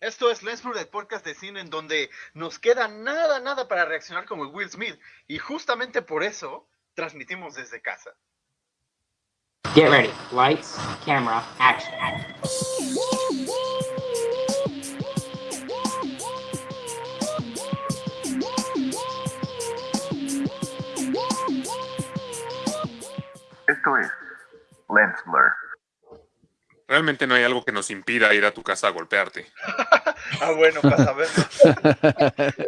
Esto es Lensford, el podcast de cine en donde nos queda nada, nada para reaccionar como Will Smith. Y justamente por eso transmitimos desde casa. Get ready. Lights, camera, action. Esto es Lens Blur. Realmente no hay algo que nos impida ir a tu casa a golpearte. ah, bueno, para saberlo.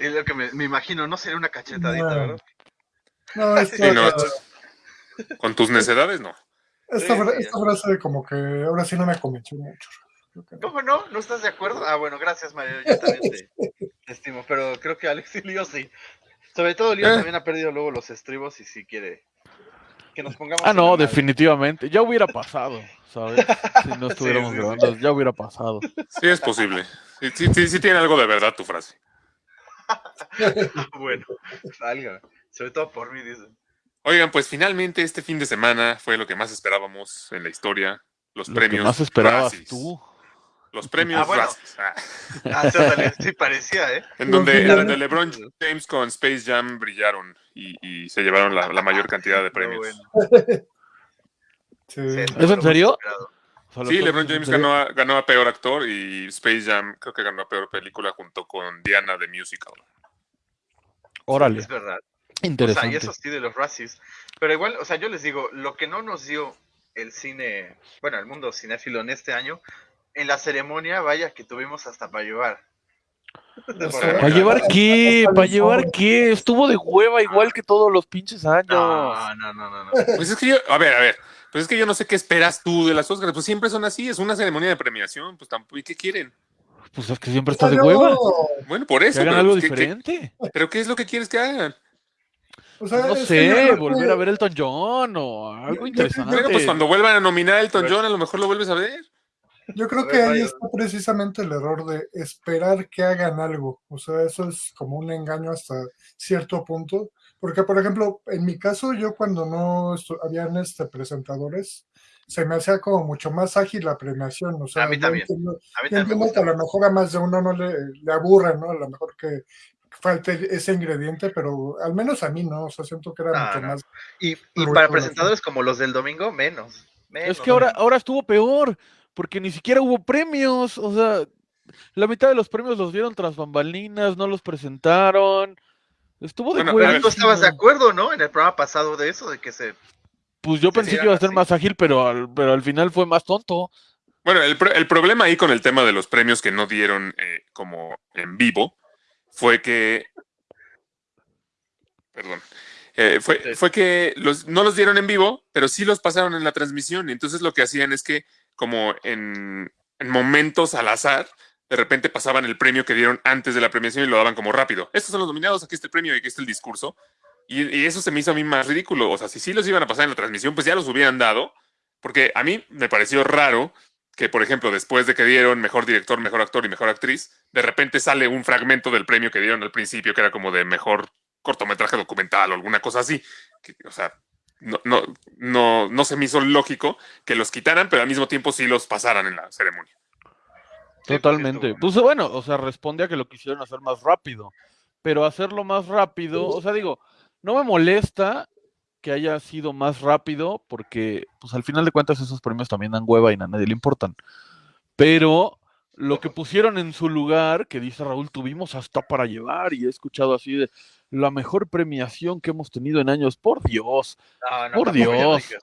es lo que me, me, imagino, no sería una cachetadita, No. ¿verdad? No, esta, Sí, no, Con tus necedades, no. esta, esta frase como que ahora sí no me convenció mucho. Que. ¿Cómo no? ¿No estás de acuerdo? Ah, bueno, gracias, Mario. Yo también te, te estimo, pero creo que Alex y Leo sí. Sobre todo Leo Eh. también ha perdido luego los estribos y si quiere que nos pongamos. Ah, no, definitivamente. Ya hubiera pasado, ¿sabes? Si no estuviéramos sí, sí. grabando, ya hubiera pasado. Sí es posible. Sí, sí, sí, sí tiene algo de verdad tu frase. Bueno, salga. Sobre todo por mí, dicen. Oigan, pues finalmente este fin de semana fue lo que más esperábamos en la historia. Los Lo que premios. más esperabas Razzies. tú. Los premios Ah, bueno. Ah, Ah, sí, parecía, ¿eh? en donde, Los donde. LeBron James con Space Jam brillaron y, y se llevaron la, la mayor cantidad de premios. bueno, Sí. ¿Es en serio? Sí, LeBron James ganó a, ganó a peor actor y Space Jam creo que ganó a peor película junto con Diana de Musical. Órale, Es verdad. O sea, interesante. y eso sí de los Razzies. Pero igual, o sea, yo les digo, lo que no nos dio el cine, bueno, el mundo cinéfilo en este año, en la ceremonia, vaya que tuvimos hasta para llevar. ¿Para llevar qué? ¿Para llevar qué? Estuvo de hueva igual que todos los pinches años. No, no, no, no, no. Pues es que yo, a ver, a ver, pues es que yo no sé qué esperas tú de las Oscars, pues siempre son así, es una ceremonia de premiación, pues tampoco, ¿y qué quieren? Pues es que siempre está de Yo- hueva. Bueno, por Que eso, hagan pero, algo pues, ¿qué- qué- diferente. pero ¿qué es lo que quieres que hagan? o sea, No yo sé, volver a ver Elton John o algo yo- interesante. Bueno, pues cuando vuelvan a nominar a Elton John, a lo mejor lo vuelves a ver. Yo creo que ahí está precisamente el error de esperar que hagan algo. O sea, eso es como un engaño hasta cierto punto. Porque, por ejemplo, en mi caso, yo cuando no estu- habían este, presentadores, se me hacía como mucho más ágil la premiación. O sea, A mí también. entiendo, A mí también que a lo mejor a más de uno no le, le aburre, ¿no? A lo mejor que falte ese ingrediente, pero al menos a mí no. O sea, siento que era No, mucho no. más. Y, y para presentadores como los del domingo, menos. menos Es que ahora, ahora estuvo peor, porque ni siquiera hubo premios. O sea, la mitad de los premios los dieron tras bambalinas, no los presentaron. Estuvo de Bueno, hueva. Pero tú estabas de acuerdo, ¿no? En el programa pasado de eso, de que se... Pues yo se pensé que iba a ser así. más ágil, pero al, pero al final fue más tonto. Bueno, el, el problema ahí con el tema de los premios que no dieron eh, como en vivo fue que. Perdón. Eh, fue, fue que los, no los dieron en vivo, pero sí los pasaron en la transmisión. Y entonces lo que hacían es que, como en, en momentos al azar, de repente pasaban el premio que dieron antes de la premiación y lo daban como rápido. Estos son los nominados, aquí está el premio y aquí está el discurso. Y, y eso se me hizo a mí más ridículo. O sea, si sí los iban a pasar en la transmisión, pues ya los hubieran dado. Porque a mí me pareció raro que, por ejemplo, después de que dieron mejor director, mejor actor y mejor actriz, de repente sale un fragmento del premio que dieron al principio, que era como de mejor cortometraje documental o alguna cosa así. Que, o sea, no, no, no, no se me hizo lógico que los quitaran, pero al mismo tiempo sí los pasaran en la ceremonia. Totalmente. Pues bueno, o sea, responde a que lo quisieron hacer más rápido. Pero hacerlo más rápido, o sea, digo, no me molesta que haya sido más rápido, porque pues al final de cuentas esos premios también dan hueva y a nadie le importan. Pero lo que pusieron en su lugar, que dice Raúl, tuvimos hasta para llevar, y he escuchado así de la mejor premiación que hemos tenido en años, por Dios, No, no, por Dios.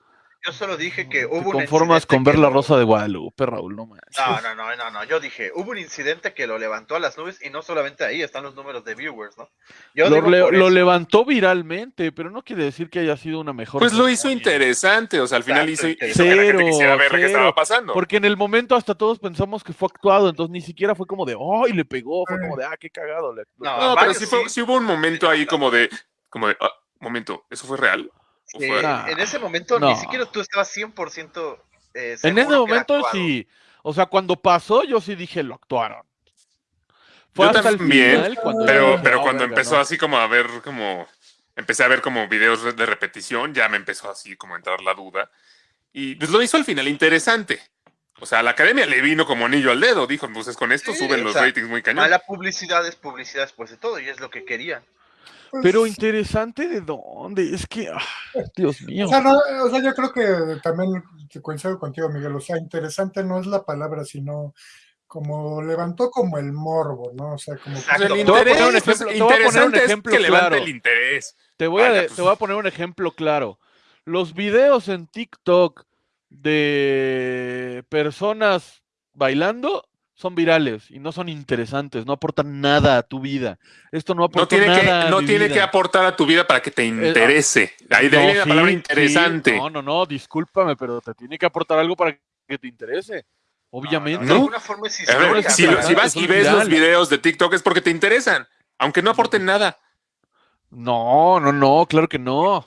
Yo solo dije que te hubo un conformas con ver la rosa de Guadalupe, Raúl, no manches. No, no, no, no, no. Yo dije, hubo un incidente que lo levantó a las nubes y no solamente ahí están los números de viewers, ¿no? Yo Lo, le- levantó viralmente, pero no quiere decir que haya sido una mejor. Pues lo hizo interesante, o sea, al final hizo, hizo que la gente cero, quisiera ver qué cero, estaba pasando. Porque en el momento hasta todos pensamos que fue actuado, entonces ni siquiera fue como de, ¡ay, le pegó! Fue como de, ¡ah, qué cagado! le explotó". No, No, pero sí, fue- sí. sí hubo un momento ahí como de, como de, ah, momento, ¿eso fue real? ¿O Sí, fue- Nah. en ese momento No. ni siquiera tú estabas 100% eh, En ese momento sí. O sea, cuando pasó, yo sí dije, lo actuaron. Fue Yo hasta el también, final cuando Pero, dije, pero "Ah, cuando verga, empezó no". así como a ver como, empecé a ver como videos de- repetición, ya me empezó así como a entrar la duda. Y pues lo hizo al final interesante. O sea, a la academia le vino como anillo al dedo. Dijo, pues con esto Sí, suben los sea, ratings muy cañón. Mala publicidad es publicidad después de todo, y es lo que querían. Pues, Pero interesante de dónde, es que, ah, Dios mío. O sea, no, o sea, yo creo que también te coincido contigo, Miguel. O sea, interesante no es la palabra, sino como levantó como el morbo, ¿no? O sea, como el Exacto. Te voy a poner un interés, pues, ejemplo- te voy a poner un es ejemplo que claro. el interés. Te voy, a, Vaya, de- pues. te voy a poner un ejemplo claro. Los videos en TikTok de personas bailando son virales y no son interesantes, no aportan nada a tu vida. Esto no No aporta tiene, que, nada a no mi tiene vida. que aportar a tu vida para que te interese. Ahí de ahí No, viene la palabra interesante. sí, no, no, no, discúlpame, pero te tiene que aportar algo para que te interese. Obviamente. De ¿No? alguna forma es ver, si, lo- vas y ves los videos de TikTok es porque te interesan, aunque no aporten nada. No, no, no, claro que no.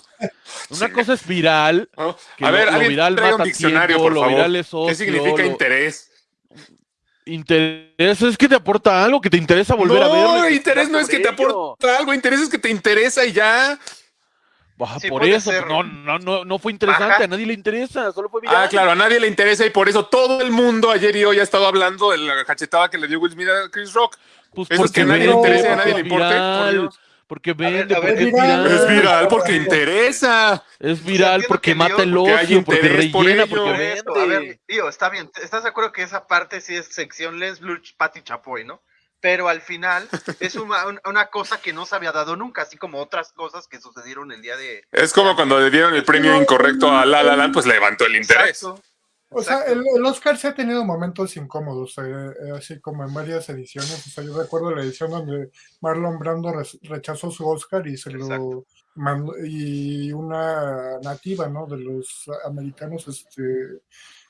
Una Sí. cosa es viral. ¿no? que A lo- ver, lo viral traiga un diccionario, tiempo, por lo favor. viral es ¿Qué significa lo- interés? Interés es que te aporta algo, que te interesa volver a verlo. no, interés no es que te aporta algo, interés es que te interesa y ya. Baja Sí, por eso, ser. no, no, no, no fue interesante, a nadie le interesa, solo fue viral. Ah, claro, a nadie le interesa y por eso todo el mundo ayer y hoy ha estado hablando de la cachetada que le dio Will Smith a Chris Rock. Pues Eso es que a nadie le interesa y a porque nadie le es Porque vende, a ver, porque es es viral. viral. Es viral porque interesa. Es viral porque que mata el ocio, porque por rellena, ello. porque Por eso, a vende. ver, tío, está bien. ¿Estás de acuerdo que esa parte sí es sección Les Bluch, Patty Chapoy, no? Pero al final es una, un- una cosa que no se había dado nunca, así como otras cosas que sucedieron el día de. Es como cuando le dieron el premio incorrecto a La La Land, pues levantó el interés. Exacto. O sea, el, el Oscar sí ha tenido momentos incómodos, eh, eh, así como en varias ediciones. O sea, yo recuerdo la edición donde Marlon Brando rechazó su Oscar y se lo mandó, y una nativa, ¿no? De los americanos, este,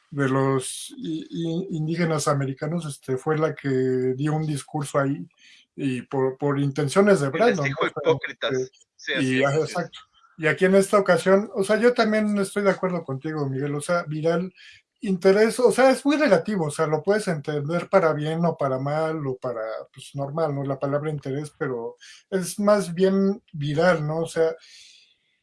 de los indígenas americanos, este, fue la que dio un discurso ahí y por, por intenciones de Y les Brandon. dijo ¿no? O sea, hipócritas. este, Sí, así y, así es. exacto. Y aquí en esta ocasión, o sea, yo también estoy de acuerdo contigo, Miguel. O sea, viral, interés, o sea, es muy relativo. O sea, lo puedes entender para bien o para mal o para, pues, normal, ¿no? La palabra interés, pero es más bien viral, ¿no? O sea,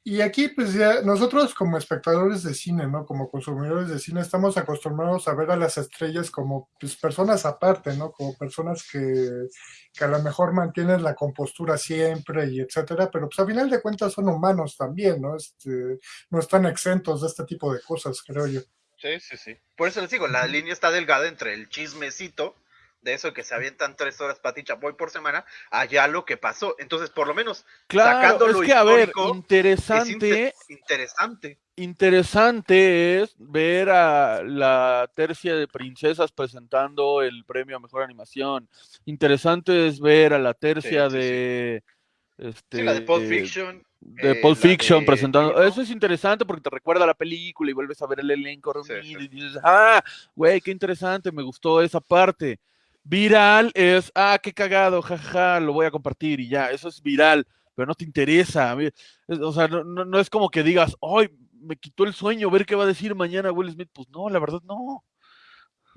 y aquí, pues ya, nosotros como espectadores de cine, ¿no? Como consumidores de cine, estamos acostumbrados a ver a las estrellas como pues, personas aparte, ¿no? Como personas que, que a lo mejor mantienen la compostura siempre y etcétera, pero pues a final de cuentas son humanos también, ¿no? Este, no están exentos de este tipo de cosas, creo yo. Sí, sí, sí. Por eso les digo, la línea está delgada entre el chismecito de eso que se avientan tres horas Pati Chapoy por semana, allá lo que pasó. Entonces, por lo menos, Claro, sacando es lo que a ver, interesante, inter- interesante. interesante es ver a la tercia de princesas presentando el premio a mejor animación. Interesante es ver a la tercia Sí, sí, sí. de este la de Pulp eh, Fiction. De eh, Pulp Fiction de presentando. Eso es interesante porque te recuerda a la película y vuelves a ver el elenco reunido sí. y dices, ah, güey, qué interesante, me gustó esa parte. Viral es, ah, qué cagado, jaja, lo voy a compartir y ya, eso es viral, pero no te interesa. O sea, no, no- no es como que digas, ay, me quitó el sueño ver qué va a decir mañana Will Smith. Pues no, la verdad no.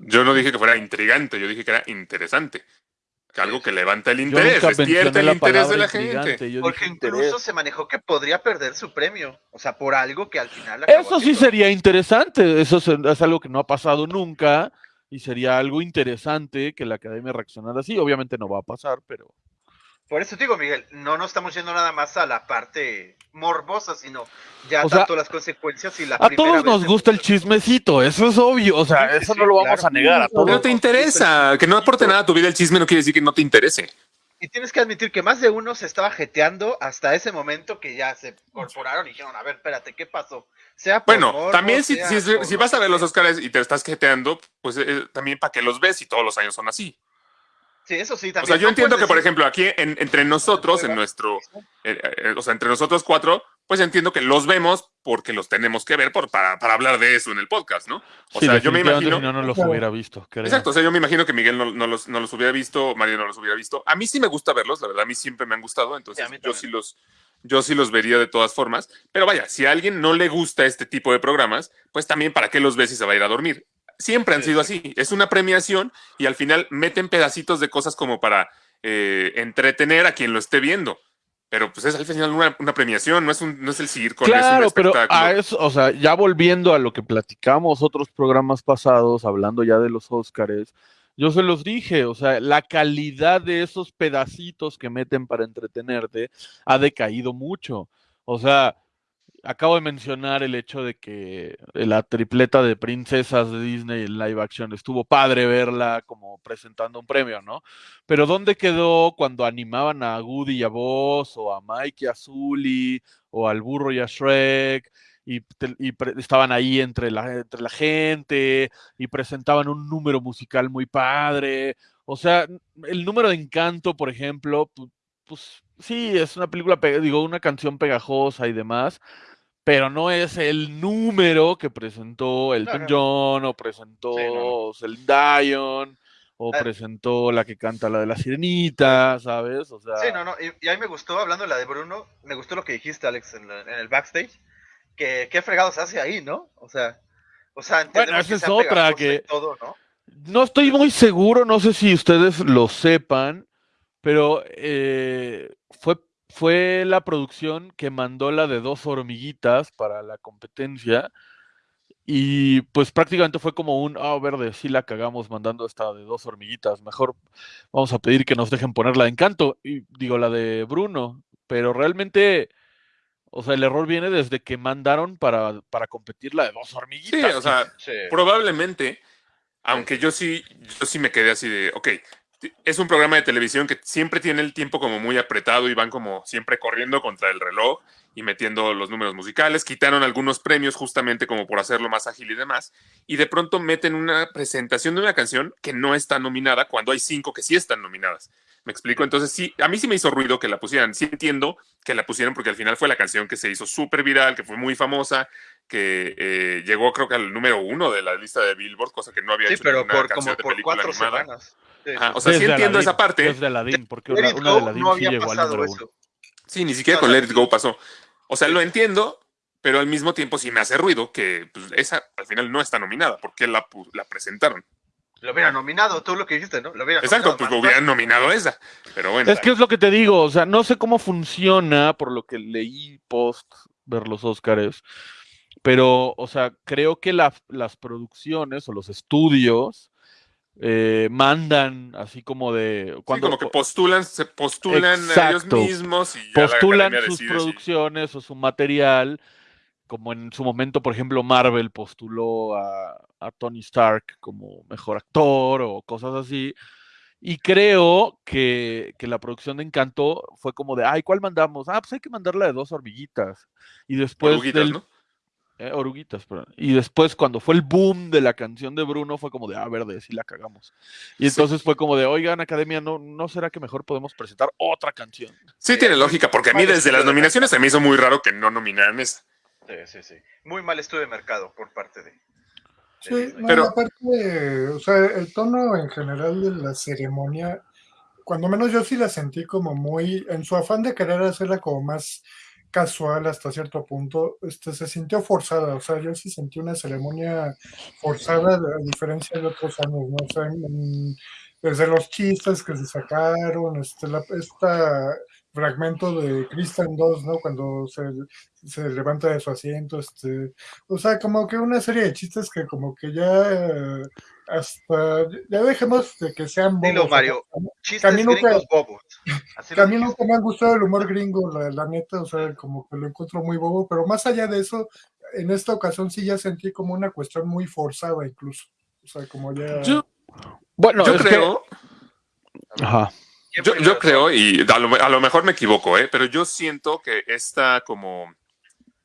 Yo no dije que fuera intrigante, yo dije que era interesante. Algo que levanta el interés, despierta el interés de la gente. Porque dije incluso interés. se manejó que podría perder su premio. O sea, por algo que al final. Eso sí sería interesante, eso es, es algo que no ha pasado nunca y sería algo interesante que la academia reaccionara así. Obviamente no va a pasar, pero Por eso te digo, Miguel, no nos estamos yendo nada más a la parte morbosa, sino ya O sea, tanto las consecuencias y la a todos nos gusta el chismecito, eso es obvio, o sea, Sí, eso sí, no lo vamos claro. a negar a No te interesa, que no aporte nada a tu vida el chisme no quiere decir que no te interese. Y tienes que admitir que más de uno se estaba jeteando hasta ese momento que ya se incorporaron y dijeron, a ver, espérate, ¿qué pasó? Sea por Bueno, morbo, también si, sea si, por si lo vas a ver los. Oscars y te estás jeteando, pues eh, también para que los ves y todos los años son así. Sí, eso sí, O también. sea, yo no entiendo que, por ejemplo, aquí en- entre nosotros, en nuestro, eh, eh, o sea, entre nosotros cuatro, pues entiendo que los vemos porque los tenemos que ver por, para, para hablar de eso en el podcast, ¿no? O Sí, sea, yo me imagino... si no, no los Claro. hubiera visto. creo. Exacto, o sea, yo me imagino que Miguel no, no los, no los hubiera visto, Mario no los hubiera visto. A mí sí me gusta verlos, la verdad, a mí siempre me han gustado, entonces Sí, yo sí los yo sí los vería de todas formas. Pero vaya, si a alguien no le gusta este tipo de programas, pues también para qué los ves si se va a ir a dormir. Siempre han sido sí. así. Es una premiación y al final meten pedacitos de cosas como para eh, entretener a quien lo esté viendo. pero pues es al final una, una premiación, no es, un, no es el circo, no es un Claro, pero espectáculo. a eso, o sea, ya volviendo a lo que platicamos otros programas pasados, hablando ya de los Óscares, yo se los dije, o sea, la calidad de esos pedacitos que meten para entretenerte ha decaído mucho. O sea, acabo de mencionar el hecho de que la tripleta de princesas de Disney en live action estuvo padre verla como presentando un premio, ¿no? Pero ¿dónde quedó cuando animaban a Woody y a Buzz, o a Mike y a Sully, o al burro y a Shrek? Y, y estaban ahí entre la, entre la gente y presentaban un número musical muy padre. O sea, el número de Encanto, por ejemplo, pues sí, es una película, pe- digo, una canción pegajosa y demás, pero no es el número que presentó Elton no. John o presentó Sí, no, Celine Dion o Ah. presentó la que canta la de la sirenita, ¿sabes? O sea, Sí, no, no. Y, y a mí me gustó, hablando de la de Bruno, me gustó lo que dijiste, Alex, en, la- en el backstage. Que qué fregados hace ahí, ¿no? O sea, o sea, entendemos esa que es otra, que- todo, ¿no? No estoy muy seguro, no sé si ustedes lo sepan, pero eh, fue, fue la producción que mandó la de dos hormiguitas para la competencia. Y pues prácticamente fue como un, ah, verde, sí la cagamos mandando esta de dos hormiguitas. Mejor vamos a pedir que nos dejen poner la de Encanto, y digo la de Bruno. Pero realmente, o sea, el error viene desde que mandaron para, para competir la de dos Sí, hormiguitas. o sea, Sí. probablemente, aunque yo sí, yo sí me quedé así de, ok, es un programa de televisión que siempre tiene el tiempo como muy apretado y van como siempre corriendo contra el reloj y metiendo los números musicales. Quitaron algunos premios justamente como por hacerlo más ágil y demás. Y de pronto meten una presentación de una canción que no está nominada cuando hay cinco que sí están nominadas. ¿Me explico? Entonces sí, a mí sí me hizo ruido que la pusieran. Sí entiendo que la pusieron porque al final fue la canción que se hizo súper viral, que fue muy famosa, que eh, llegó creo que al número uno de la lista de Billboard, cosa que no había Sí, hecho pero ninguna por canción como de por película cuatro animada. semanas. Ajá, o sea, sí entiendo Aladdin, esa parte. Desde Aladdin, porque una, una de Aladdin no sí había llegó al pasado número uno. Sí, ni siquiera con Let It Go pasó. O sea, lo entiendo, pero al mismo tiempo sí me hace ruido que pues, esa al final no está nominada. porque la, presentaron? Lo hubiera nominado, tú lo que dijiste, ¿no? Lo hubiera Exacto, nominado pues lo hubieran nominado esa. Pero bueno, Es que es lo que te digo, o sea, no sé cómo funciona por lo que leí post ver los Óscares, pero, o sea, creo que la- las producciones o los estudios eh, mandan así como de sí, cuando como que postulan, se postulan ellos mismos y ya la postulan sus producciones o su material, como en su momento, por ejemplo, Marvel postuló a, a Tony Stark como mejor actor o cosas así. Y creo que, que la producción de Encanto fue como de, ay, ¿cuál mandamos? Ah, pues hay que mandarla de dos hormiguitas. Y después del, ¿no? Eh, oruguitas, perdón. Y después, cuando fue el boom de la canción de Bruno, fue como de, ah, verde, sí la cagamos. Y Sí. entonces fue como de, oigan, Academia, ¿no, ¿no será que mejor podemos presentar otra canción? Sí, tiene lógica, porque a mí desde las de nominaciones se me hizo muy raro que no nominaran esa. Sí, sí, sí. Muy mal estudio de mercado por parte de. de Sí, no, Pero- aparte, o sea, el tono en general de la ceremonia, cuando menos yo sí la sentí como muy, en su afán de querer hacerla como más casual hasta cierto punto, este, se sintió forzada, o sea, yo sí sentí una ceremonia forzada a diferencia de otros años, ¿no? O desde los chistes que se sacaron, este, esta fragmento de Kristen 2, ¿no? Cuando se, se levanta de su asiento, este, o sea, como que una serie de chistes que como que ya eh, hasta, ya dejemos de que sean bobos. Dilo, Mario. a mí- Chistes nunca- gringos bobos. Así que a lo mí dijiste. nunca me ha gustado el humor gringo, la, la neta, o sea, como que lo encuentro muy bobo, pero más allá de eso, en esta ocasión sí ya sentí como una cuestión muy forzada incluso. O sea, como ya... Yo, Bueno, yo que- creo, Ajá. ¿Quién yo, yo creo, y a lo, a lo mejor me equivoco, ¿eh? pero yo siento que esta como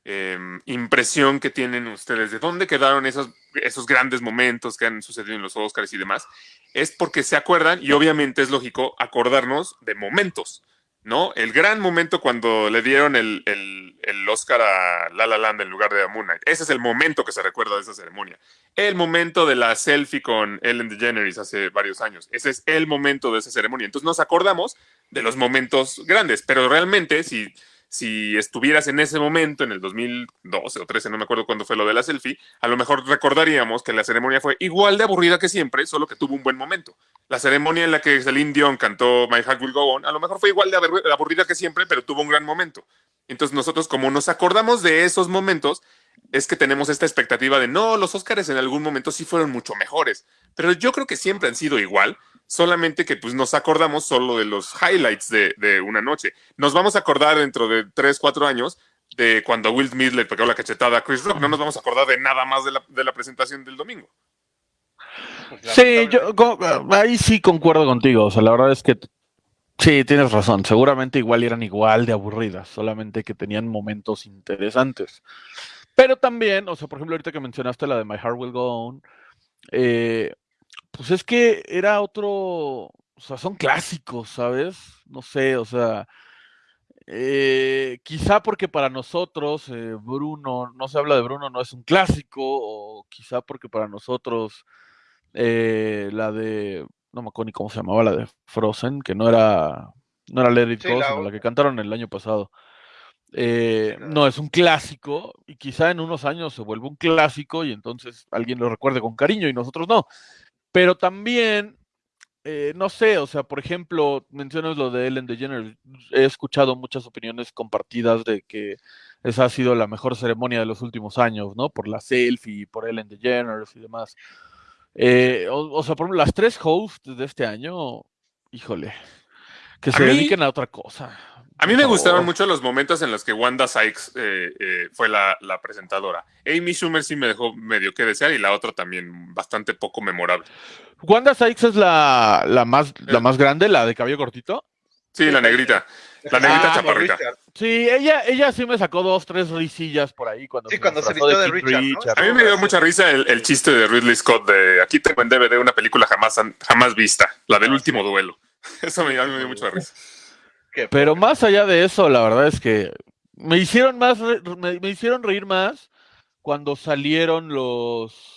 em, impresión que tienen ustedes de dónde quedaron esos, esos grandes momentos que han sucedido en los Oscars y demás, es porque se acuerdan, y obviamente es lógico acordarnos de momentos, ¿no? El gran momento cuando le dieron el, el, el Oscar a La La Land en lugar de a Moon Knight. Ese es el momento que se recuerda de esa ceremonia. El momento de la selfie con Ellen DeGeneres hace varios años. Ese es el momento de esa ceremonia. Entonces nos acordamos de los momentos grandes, pero realmente si, si estuvieras en ese momento, en el 2012 o 13, no me acuerdo cuándo fue lo de la selfie, a lo mejor recordaríamos que la ceremonia fue igual de aburrida que siempre, solo que tuvo un buen momento. La ceremonia en la que Celine Dion cantó My Heart Will Go On, a lo mejor fue igual de aburri- aburrida que siempre, pero tuvo un gran momento. Entonces nosotros, como nos acordamos de esos momentos, es que tenemos esta expectativa de no, los Óscares en algún momento sí fueron mucho mejores, pero yo creo que siempre han sido igual, solamente que pues nos acordamos solo de los highlights de, de una noche. Nos vamos a acordar dentro de 3, 4 años de cuando Will Smith le pegó la cachetada a Chris Rock, no nos vamos a acordar de nada más de la, de la presentación del domingo. Sí, yo ahí sí concuerdo contigo. O sea, la verdad es que sí, tienes razón. Seguramente igual eran igual de aburridas, solamente que tenían momentos interesantes. Pero también, o sea, por ejemplo, ahorita que mencionaste la de My Heart Will Go On, eh, pues es que era otro, o sea, son clásicos, ¿sabes? No sé, o sea, eh, quizá porque para nosotros eh, Bruno, no se habla de Bruno, no es un clásico, o quizá porque para nosotros eh, la de, no me acuerdo ni cómo se llamaba, la de Frozen, que no era, no era Let It Sí, Go, la sino la que cantaron el año pasado. Eh, no es un clásico y quizá en unos años se vuelve un clásico y entonces alguien lo recuerde con cariño y nosotros no. Pero también, eh, no sé, o sea, por ejemplo, mencionas lo de Ellen DeGeneres. He escuchado muchas opiniones compartidas de que esa ha sido la mejor ceremonia de los últimos años, ¿no? Por la selfie, por Ellen DeGeneres y demás. Eh, o, o sea, por ejemplo, las tres hosts de este año, híjole, que A se mí- dediquen a otra cosa. A mí me gustaron mucho los momentos en los que Wanda Sykes eh, eh, fue la, la presentadora. Amy Schumer sí me dejó medio que desear y la otra también bastante poco memorable. Wanda Sykes es la, la, más, la Eh. más grande, la de cabello cortito. Sí, la negrita. La negrita Ah, chaparrita. Sí, ella, ella sí me sacó dos, tres risillas por ahí cuando Sí, cuando se disfrazó vistió de King Richard, ¿no? A mí me dio mucha risa el, el chiste de Ridley Scott de aquí tengo en DVD una película jamás, jamás vista, la del Ah, último duelo. Eso me, a mí me dio mucha risa. Pero más allá de eso, la verdad es que me hicieron más, me hicieron reír más cuando salieron los,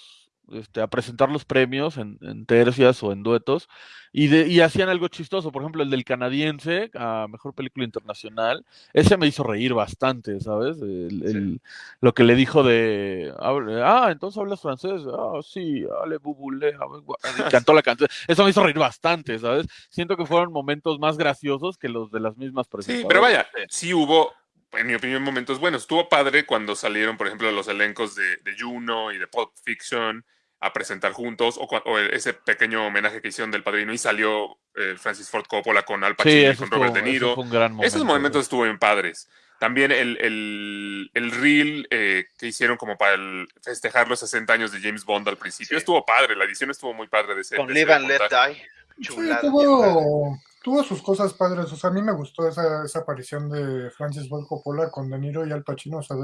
este, a presentar los premios en, en tercias o en duetos y, de, y hacían algo chistoso. Por ejemplo, el del canadiense a mejor película internacional, ese me hizo reír bastante, ¿sabes? El- el- Lo que le dijo de, ah, entonces hablas francés, ah, sí, ale bubule, hable gua-", y cantó la canción. Eso me hizo reír bastante, ¿sabes? Siento que fueron momentos más graciosos que los de las mismas Sí, presentadoras. pero vaya, sí hubo, en mi opinión, momentos buenos. Estuvo padre cuando salieron, por ejemplo, los elencos de, de Juno y de Pulp Fiction a presentar juntos, o, o ese pequeño homenaje que hicieron del padrino y salió eh, Francis Ford Coppola con Al Pacino Sí, y con estuvo- Robert De eso Niro. fue un gran momento. Esos momentos estuvo bien padres. También el, el, el reel eh, que hicieron como para el- festejar los 60 años de James Bond al principio Sí. estuvo padre, la edición estuvo muy padre de ese. Con de Live ese and Let. Die. Sí, Chulada. chulada. tuvo, tuvo sus cosas padres. O sea, a mí me gustó esa, esa aparición de Francis Ford Coppola con De Niro y Al Pacino. O sea,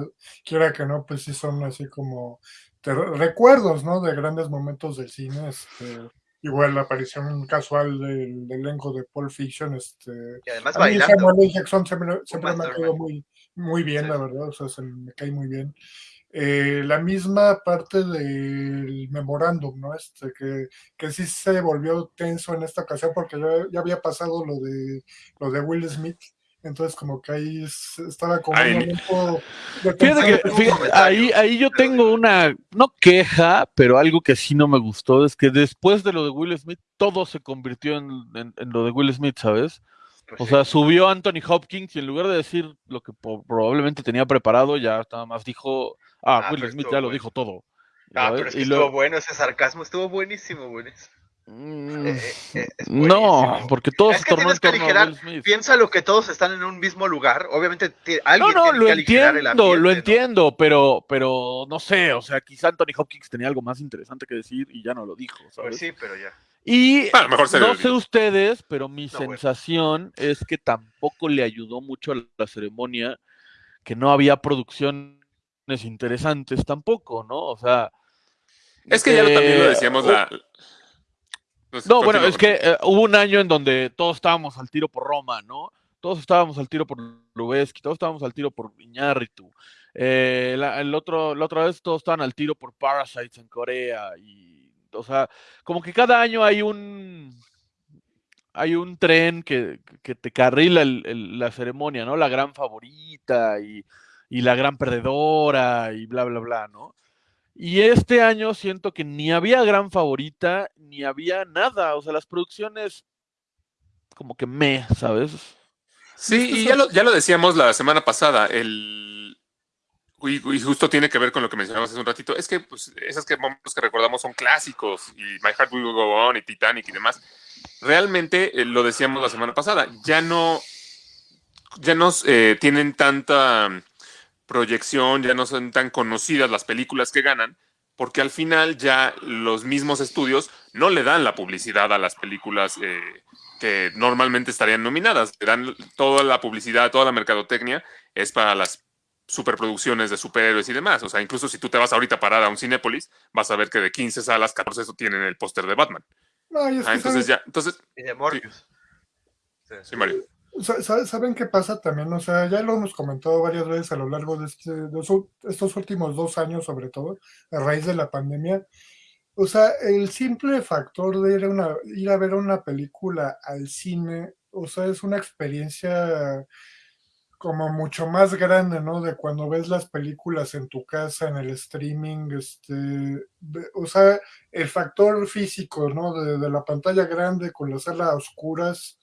quiera que no, pues sí son así como te- recuerdos, ¿no? De grandes momentos del cine. Este, igual la aparición casual del, del elenco de Pulp Fiction. Este, Y además a mí. Samuel L. Jackson siempre, siempre me ha caído muy, muy bien, Sí. la verdad. O sea, se me cae muy bien. Eh, la misma parte del memorándum, ¿no? Este, que, que sí se volvió tenso en esta ocasión porque ya, ya había pasado lo de lo de Will Smith. Entonces, como que ahí estaba como Ay, un momento de Fíjate que fíjate, ahí, ahí yo tengo una, no queja, pero algo que sí no me gustó es que después de lo de Will Smith, todo se convirtió en, en- en lo de Will Smith, ¿sabes? Pues O sí. sea, subió Anthony Hopkins y en lugar de decir lo que probablemente tenía preparado, ya nada más dijo, ah, Ah, Will Smith ya lo dijo todo. Ah, ¿sabes? pero es que Y estuvo luego- bueno ese sarcasmo, estuvo buenísimo, buenísimo. Mm, Eh, eh, eh, no, porque todo Es se que tornó en tienes que aligerar, Will Smith. Piensa lo que todos están en un mismo lugar. Obviamente No, alguien no, tiene lo que aligerar el entiendo, ambiente, lo ¿no? entiendo, pero, pero no sé, o sea, quizá Anthony Hopkins tenía algo más interesante que decir y ya no lo dijo, ¿sabes? Pues sí, pero ya. Y Bueno, mejor no sé ustedes, pero mi No, bueno. sensación es que tampoco le ayudó mucho a la ceremonia, que no había producciones interesantes tampoco, ¿no? O sea... Es que ya lo- también lo eh, decíamos la. Pues, No, bueno, es que eh, hubo un año en donde todos estábamos al tiro por Roma, ¿no? Todos estábamos al tiro por Lubeski, todos estábamos al tiro por Iñárritu. Eh, la, el otro, la otra vez todos estaban al tiro por Parasites en Corea. Y, o sea, como que cada año hay un hay un tren que, que te carrila la ceremonia, ¿no? La gran favorita y, y la gran perdedora y bla, bla, bla, ¿no? Y este año siento que ni había gran favorita, ni había nada. O sea, las producciones como que me, ¿sabes? Sí, y ya lo, ya lo decíamos la semana pasada, el... Y, y justo tiene que ver con lo que mencionamos hace un ratito, es que pues, esas que que recordamos son clásicos, y My Heart Will Go On, y Titanic y demás. Realmente, eh, lo decíamos la semana pasada, ya no, ya no eh, tienen tanta proyección, ya no son tan conocidas las películas que ganan, porque al final ya los mismos estudios no le dan la publicidad a las películas eh, que normalmente estarían nominadas. Le dan toda la publicidad, toda la mercadotecnia es para las superproducciones de superhéroes y demás. O sea, incluso si tú te vas ahorita a parar a un Cinépolis, vas a ver que de 15 salas, 14 tienen el póster de Batman. No, y es Ah, que entonces ¿sabes? ya, entonces, Y de Morbius. Sí. sí, Mario. Sa- sa- ¿Saben qué pasa también? O sea, ya lo hemos comentado varias veces a lo largo de, este- de estos últimos dos años, sobre todo, a raíz de la pandemia. O sea, el simple factor de ir a, una- ir a ver una película al cine, o sea, es una experiencia como mucho más grande, ¿no? De cuando ves las películas en tu casa, en el streaming, este, o sea, el factor físico, ¿no? De, la pantalla grande con la sala a oscuras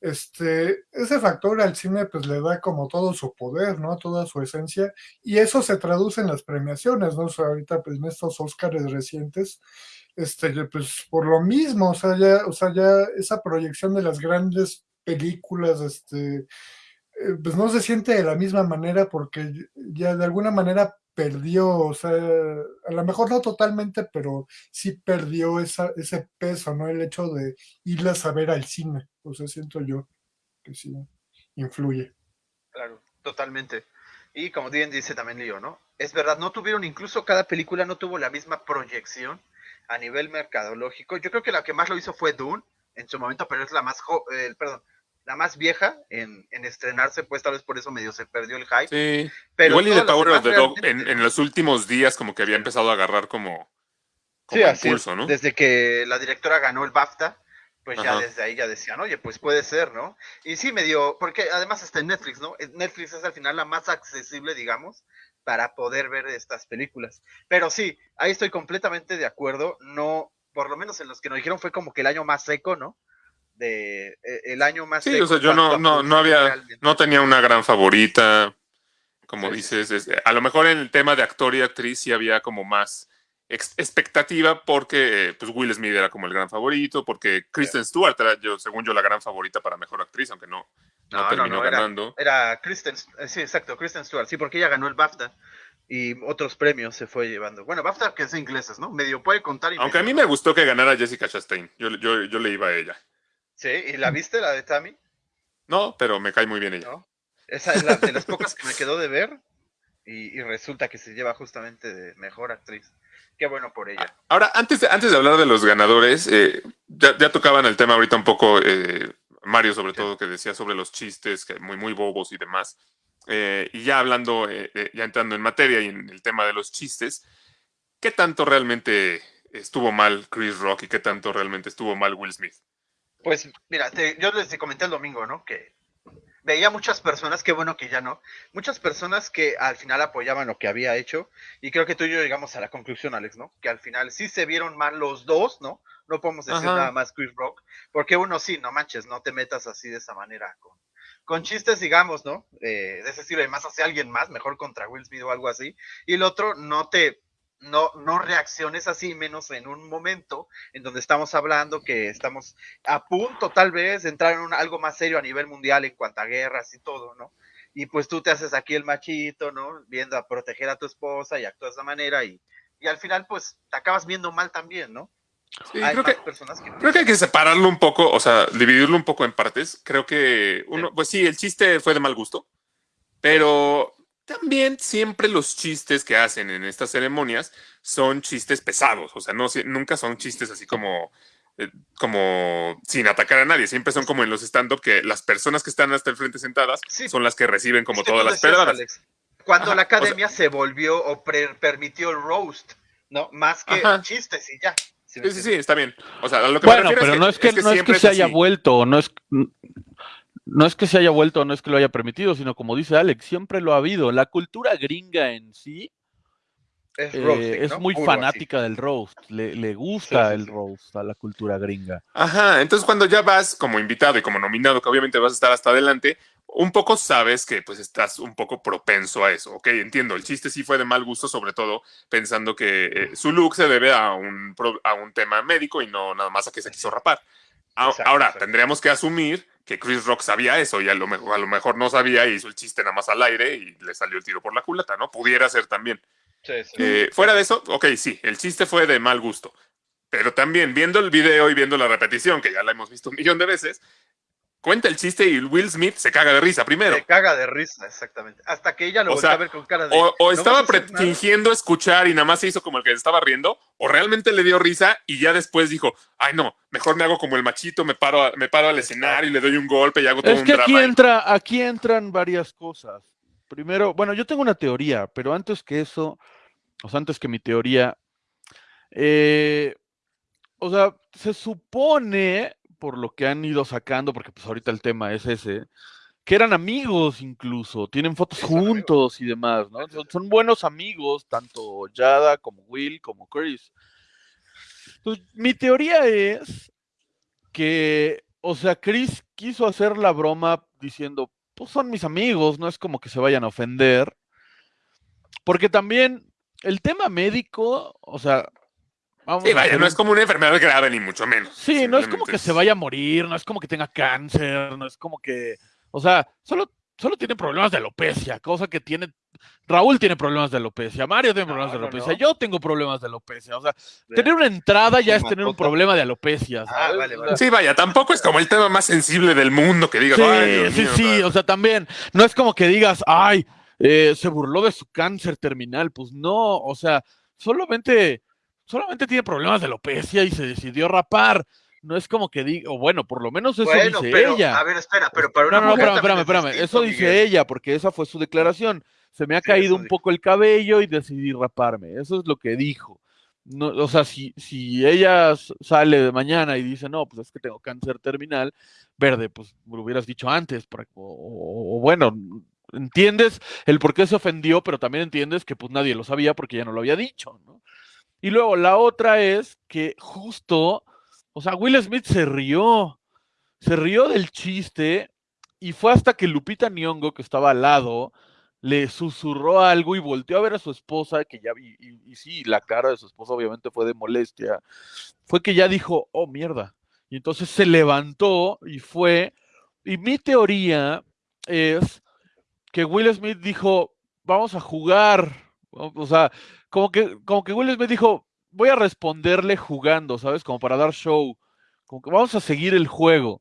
este, ese factor al cine pues le da como todo su poder, ¿no? Toda su esencia, y eso se traduce en las premiaciones, ¿no? Ahorita pues en estos Óscares recientes, este, pues por lo mismo, o sea, ya, o sea, ya esa proyección de las grandes películas, este, pues no se siente de la misma manera porque ya de alguna manera perdió, o sea, a lo mejor no totalmente, pero sí perdió esa, ese peso, ¿no? El hecho de irlas a ver al cine, o sea, siento yo que sí influye. Claro, totalmente. Y como bien dice también Leo, ¿no? Es verdad, no tuvieron, incluso cada película no tuvo la misma proyección a nivel mercadológico. Yo creo que la que más lo hizo fue Dune en su momento, pero es la más, jo- eh, perdón, la más vieja en, en estrenarse, pues tal vez por eso medio se perdió el hype. Sí. Pero Igual y las Power of demás the Dog en, realmente, en ¿no? los últimos días como que había empezado a agarrar como, como Sí, así impulso, ¿no? Desde que la directora ganó el BAFTA, pues ya desde ahí ya decían, oye, pues puede ser, ¿no? Y sí, medio, porque además está en Netflix, ¿no? Netflix es al final la más accesible, digamos, para poder ver estas películas. Pero sí, ahí estoy completamente de acuerdo. No, por lo menos en los que nos dijeron fue como que el año más seco, ¿no? De, eh, el año más Sí, o sea, yo no, no, no había, realmente. no tenía una gran favorita. Como Sí, dices, es- a lo mejor en el tema de actor y actriz sí había como más ex- expectativa porque pues Will Smith era como el gran favorito, porque Kristen Stewart era, yo, según yo, la gran favorita para mejor actriz, aunque no, no, terminó no, era- ganando. Era Kristen, eh, sí, exacto, Kristen Stewart, sí, porque ella ganó el BAFTA y otros premios se fue llevando. Bueno, BAFTA que es ingleses, ¿no? Medio puede contar y Aunque a mí me gustó que ganara Jessica Chastain. Yo, yo, yo le iba a ella. Sí, ¿y la viste, la de Tammy? No, pero me cae muy bien ella. ¿No? Esa es la de las pocas que me quedó de ver y, y resulta que se lleva justamente de mejor actriz. Qué bueno por ella. Ahora, antes de, antes de hablar de los ganadores, eh, ya, ya tocaban el tema ahorita un poco, eh, Mario sobre Sí. todo, que decía sobre los chistes, que muy, muy bobos y demás. Eh, y ya hablando, ya entrando en materia y en el tema de los chistes, ¿qué tanto realmente estuvo mal Chris Rock y qué tanto realmente estuvo mal Will Smith? Pues mira, te- yo les comenté el domingo, ¿no? Que veía muchas personas, qué bueno que ya no, muchas personas que al final apoyaban lo que había hecho y creo que tú y yo llegamos a la conclusión, Alex, ¿no? Que al final sí se vieron mal los dos, ¿no? No podemos decir Ajá. nada más Chris Rock, porque uno sí, no manches, no te metas así de esa manera con, con chistes, digamos, ¿no? Eh, de ese estilo y más hacia alguien más, mejor contra Will Smith o algo así. Y el otro, no te, no, no reacciones así, menos en un momento en donde estamos hablando que estamos a punto tal vez de entrar en un- algo más serio a nivel mundial en cuanto a guerras y todo, ¿no? Y pues tú te haces aquí el machito, ¿no? Viendo a proteger a tu esposa y actúas de esa manera y, y al final pues te acabas viendo mal también, ¿no? Sí, Hay creo que, personas que... Creo que hay que separarlo un poco, o sea, dividirlo un poco en partes. Creo que uno, pues sí, el chiste fue de mal gusto, pero también siempre los chistes que hacen en estas ceremonias son chistes pesados, o sea, no nunca son chistes así como eh, como sin atacar a nadie, siempre son como en los stand-up que las personas que están hasta el frente sentadas Sí. son las que reciben como Es que todas las pedradas. Cuando Ajá, la o sea- academia se volvió o pre- permitió el roast, ¿no? Más que Ajá. chistes y ya, ¿Sí me Sí, sí, está bien. O sea, a lo que me Bueno, refiero pero no es que, no es que se haya así. vuelto, no es, no es que se haya vuelto, no es que lo haya permitido, sino como dice Alex, siempre lo ha habido. La cultura gringa en sí Es, eh, roasting, es ¿no? muy Puro así. fanática del roast, le, le gusta Sí, sí, el roast a la cultura gringa. Ajá, entonces cuando ya vas como invitado y como nominado, que obviamente vas a estar hasta adelante, un poco sabes que pues estás un poco propenso a eso, ¿ok? Entiendo, el chiste sí fue de mal gusto, sobre todo pensando que eh, su look se debe a un, a un tema médico y no nada más a que se quiso rapar. A- Exacto, Ahora, exacto. tendríamos que asumir que Chris Rock sabía eso y a lo, mejor, a lo mejor no sabía y hizo el chiste nada más al aire y le salió el tiro por la culata, ¿no? Pudiera ser también. Sí, sí. Eh, fuera de eso, ok, sí, el chiste fue de mal gusto. Pero también viendo el video y viendo la repetición, que ya la hemos visto un millón de veces, cuenta el chiste y Will Smith se caga de risa primero. Se caga de risa, exactamente. Hasta que ella lo sea, a ver con cara de. O, o "¿No estaba vas a hacer pre- nada?". fingiendo escuchar y nada más se hizo como el que se estaba riendo, o realmente le dio risa y ya después dijo, ay no, mejor me hago como el machito, me paro, a- me paro al escenario y le doy un golpe y hago todo Es un que aquí drama. entra, aquí entran varias cosas. Primero, bueno, yo tengo una teoría, pero antes que eso, o sea, antes que mi teoría, eh, o sea, se supone, por lo que han ido sacando, porque pues ahorita el tema es ese, que eran amigos incluso, tienen fotos amigos. juntos y demás, ¿no? Son, buenos amigos, tanto Yada como Will, como Chris. Entonces, mi teoría es que, o sea, Chris quiso hacer la broma diciendo, pues son mis amigos, no es como que se vayan a ofender. Porque también el tema médico, o sea, vamos Sí, a vaya, no es como una enfermedad grave ni mucho menos. Sí, no es como que se vaya a morir, no es como que tenga cáncer, no es como que, o sea, solo, solo tiene problemas de alopecia, cosa que tiene, Raúl tiene problemas de alopecia, Mario tiene problemas No, de alopecia, no. yo tengo problemas de alopecia, o sea, De- tener una entrada ya es tener un problema de alopecia, Ah, vale, vale. Sí, vaya, tampoco es como el tema más sensible del mundo que digas, Sí, ay, sí, mío, o sea, también, no es como que digas, ay, eh, se burló de su cáncer terminal, pues no, o sea, solamente, solamente tiene problemas de alopecia y se decidió rapar, no es como que diga, o bueno, por lo menos eso Bueno, dice pero, ella. a ver, espera, pero para una No, no, espérame, espérame, eso dice ella, porque esa fue su declaración. Se me ha Sí, caído un poco el cabello y decidí raparme, eso es lo que dijo. No, o sea, si, si ella sale de mañana y dice, no, pues es que tengo cáncer terminal, verde, pues me lo hubieras dicho antes, para- o, o- o bueno, entiendes el por qué se ofendió, pero también entiendes que pues nadie lo sabía porque ya no lo había dicho, ¿no? Y luego la otra es que justo, o sea, Will Smith se rió, se rió del chiste y fue hasta que Lupita Nyong'o, que estaba al lado, le susurró algo y volteó a ver a su esposa, que ya vi, y, y sí, la cara de su esposa obviamente fue de molestia, fue que ya dijo, oh, mierda. Y entonces se levantó y fue, y mi teoría es que Will Smith dijo, vamos a jugar, o sea, como que, como que Will Smith dijo, voy a responderle jugando, ¿sabes? Como para dar show, como que vamos a seguir el juego.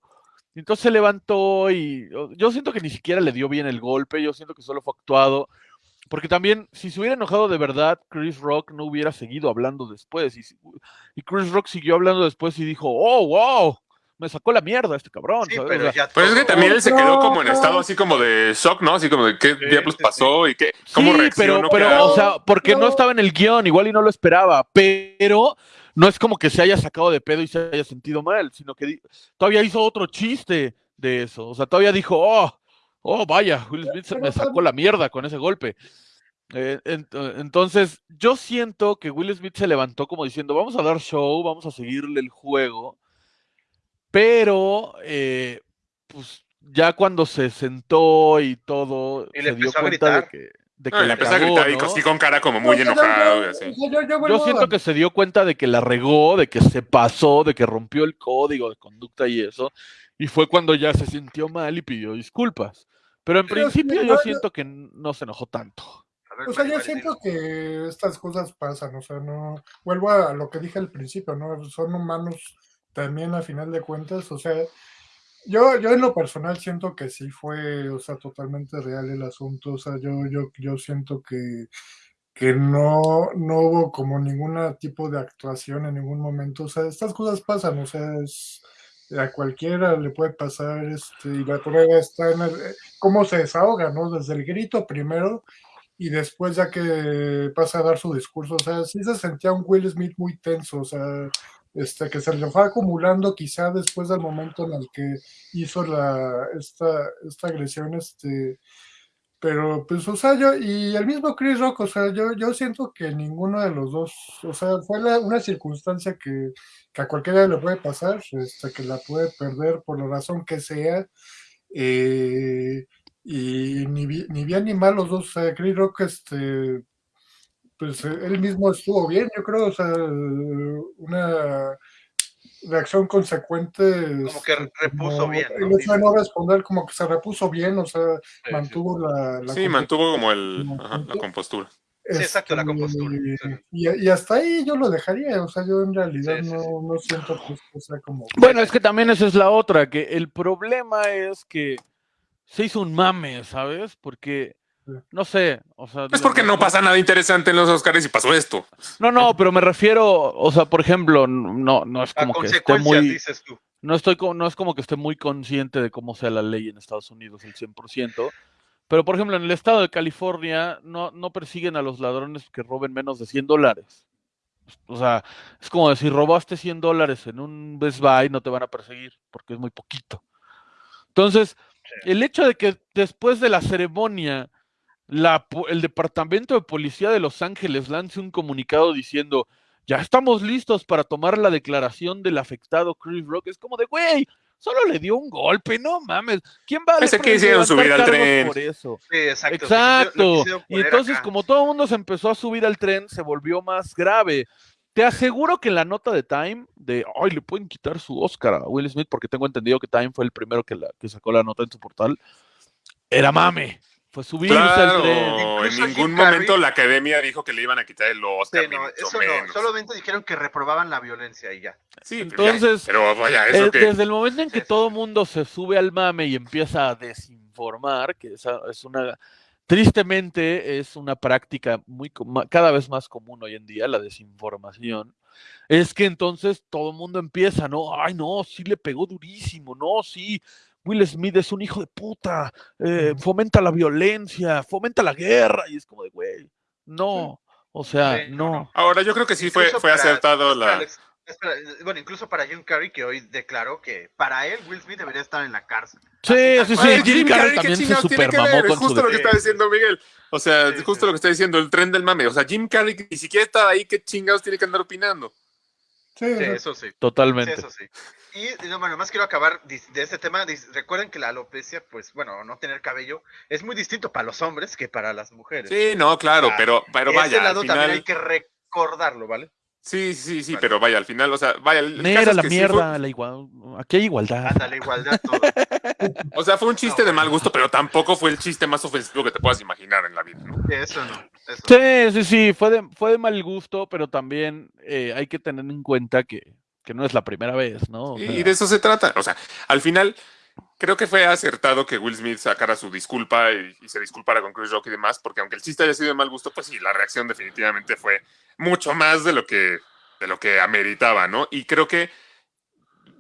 Entonces se levantó y yo siento que ni siquiera le dio bien el golpe, yo siento que solo fue actuado, porque también si se hubiera enojado de verdad, Chris Rock no hubiera seguido hablando después. Y, y Chris Rock siguió hablando después y dijo, oh, wow, me sacó la mierda este cabrón. Sí, pero sea, ya Pero es que también él se quedó como en estado así como de shock, ¿no? Así como de qué Sí, diablos sí, pasó y qué, cómo sí, reaccionó. pero, pero, o sea, porque no No. estaba en el guion, igual y no lo esperaba, pero no es como que se haya sacado de pedo y se haya sentido mal, sino que todavía hizo otro chiste de eso. O sea, todavía dijo, oh, oh, vaya, Will Smith se me sacó la mierda con ese golpe. Eh, ent- entonces, yo siento que Will Smith se levantó como diciendo, vamos a dar show, vamos a seguirle el juego, pero, eh, pues, ya cuando se sentó y todo, Y le se dio cuenta de que, de que y le la empezó a gritar y ¿no? así con cara como muy No, enojado y yo- así. yo- yo- yo Yo vuelvo siento que se dio cuenta de que la regó, de que se pasó, de que rompió el código de conducta y eso, y fue cuando ya se sintió mal y pidió disculpas. Pero en Pero principio yo- yo yo- siento que no se enojó tanto. Ver, O sea, yo siento que estas cosas pasan, o sea, no, vuelvo a lo que dije al principio, ¿no? Son humanos también a final de cuentas, o sea, yo, yo en lo personal siento que sí fue, o sea, totalmente real el asunto, o sea, yo, yo, yo siento que, que no, no hubo como ningún tipo de actuación en ningún momento, o sea, estas cosas pasan, o sea, a cualquiera le puede pasar, este, y la prueba está en el- cómo se desahoga, ¿no? Desde el grito primero y después ya que pasa a dar su discurso, o sea, sí se sentía un Will Smith muy tenso, o sea, este, que se le fue acumulando quizá después del momento en el que hizo la, esta, esta agresión, este, pero pues, o sea, yo, y el mismo Chris Rock, o sea, yo, yo siento que ninguno de los dos, o sea, fue la- una circunstancia que, que a cualquiera le puede pasar, este, que la puede perder por la razón que sea, eh, y ni, ni bien ni mal los dos, o sea, Chris Rock, este, pues eh, él mismo estuvo bien, yo creo, o sea, una reacción consecuente. Como que este, repuso como bien, ¿no? El hecho de no responder, como que se repuso bien, o sea, Sí, sí. mantuvo la, la Sí, mantuvo como el, ajá, la compostura. Sí, exacto, la Este, compostura, sí. Y, y hasta ahí yo lo dejaría, o sea, yo en realidad Sí, sí, no, sí. no siento que sea como... Bueno, es que también esa es la otra, que el problema es que se hizo un mame, ¿sabes? Porque. No sé, o sea... Es porque no pasa nada interesante en los Oscars y pasó esto. No, no, pero me refiero, o sea, por ejemplo, no, no es como que esté muy... dices tú. No, estoy no es como que esté muy consciente de cómo sea la ley en Estados Unidos el 100%, pero por ejemplo en el estado de California no, no persiguen a los ladrones que roben menos de 100 dólares. O sea, es como decir, robaste 100 dólares en un Best Buy, no te van a perseguir porque es muy poquito. Entonces, el hecho de que después de la ceremonia la po- el Departamento de Policía de Los Ángeles lance un comunicado diciendo, ya estamos listos para tomar la declaración del afectado Chris Rock, es como de, güey, solo le dio un golpe, no mames, ¿quién va a Ese quisieron levantar subir al tren. por eso? Sí, exacto. Exacto. Y entonces, acá. como todo el mundo se empezó a subir al tren, se volvió más grave. Te aseguro que en la nota de Time, de, ay, le pueden quitar su Oscar a Will Smith, porque tengo entendido que Time fue el primero que, la, que sacó la nota en su portal, era mame. Fue subirse al tren. En Jim ningún Carrey- momento la academia dijo que le iban a quitar el Oscar, Sí, no, eso menos. no. Solamente dijeron que reprobaban la violencia y ya. Sí, pero ya, Entonces, pero vaya, eso Eh, que... Desde el momento en que Sí, todo mundo se sube al mame y empieza a desinformar, que esa es una, tristemente es una práctica muy cada vez más común hoy en día, la desinformación, es que entonces todo el mundo empieza, ¿no? Ay, no, sí le pegó durísimo, no, sí, Will Smith es un hijo de puta, eh, fomenta la violencia, fomenta la guerra, y es como de, güey, no, o sea, Sí, no, no. Ahora, yo creo que sí fue, Incluso fue para- acertado la... Alex, espera, bueno, incluso para Jim Carrey, que hoy declaró que para él Will Smith debería estar en la cárcel. Sí, Así sí, tal sí, cual. Jim Carrey ¿qué también se supermamó ver? con Es su justo lo que está diciendo Miguel. O sea, Sí, justo sí. lo que está diciendo, el tren del mame. O sea, Jim Carrey ni siquiera está ahí, ¿qué chingados tiene que andar opinando? Sí, eso sí. Sí, Totalmente. eso sí. Y no, bueno, más quiero acabar de este tema. Recuerden que la alopecia, pues bueno, no tener cabello es muy distinto para los hombres que para las mujeres. Sí, no, claro, Ah, pero, pero Ese vaya, al lado también hay final... que recordarlo, ¿vale? Sí, sí, sí, Vale. pero vaya, al final, o sea, vaya, el, caso es la que sí mierda, fue- la igual, aquí hay igualdad. Ándale, igualdad todo. o sea, fue un chiste No, de mal gusto, pero tampoco fue el chiste más ofensivo que te puedas imaginar en la vida, ¿no? Eso no. Eso. Sí, sí, sí, fue de, fue de mal gusto, pero también eh, hay que tener en cuenta que, que no es la primera vez, ¿no? O Y, sea, y de eso se trata. O sea, al final, creo que fue acertado que Will Smith sacara su disculpa y, y se disculpara con Chris Rock y demás, porque aunque el chiste haya sido de mal gusto, pues sí, la reacción definitivamente fue mucho más de lo que, de lo que ameritaba, ¿no? Y creo que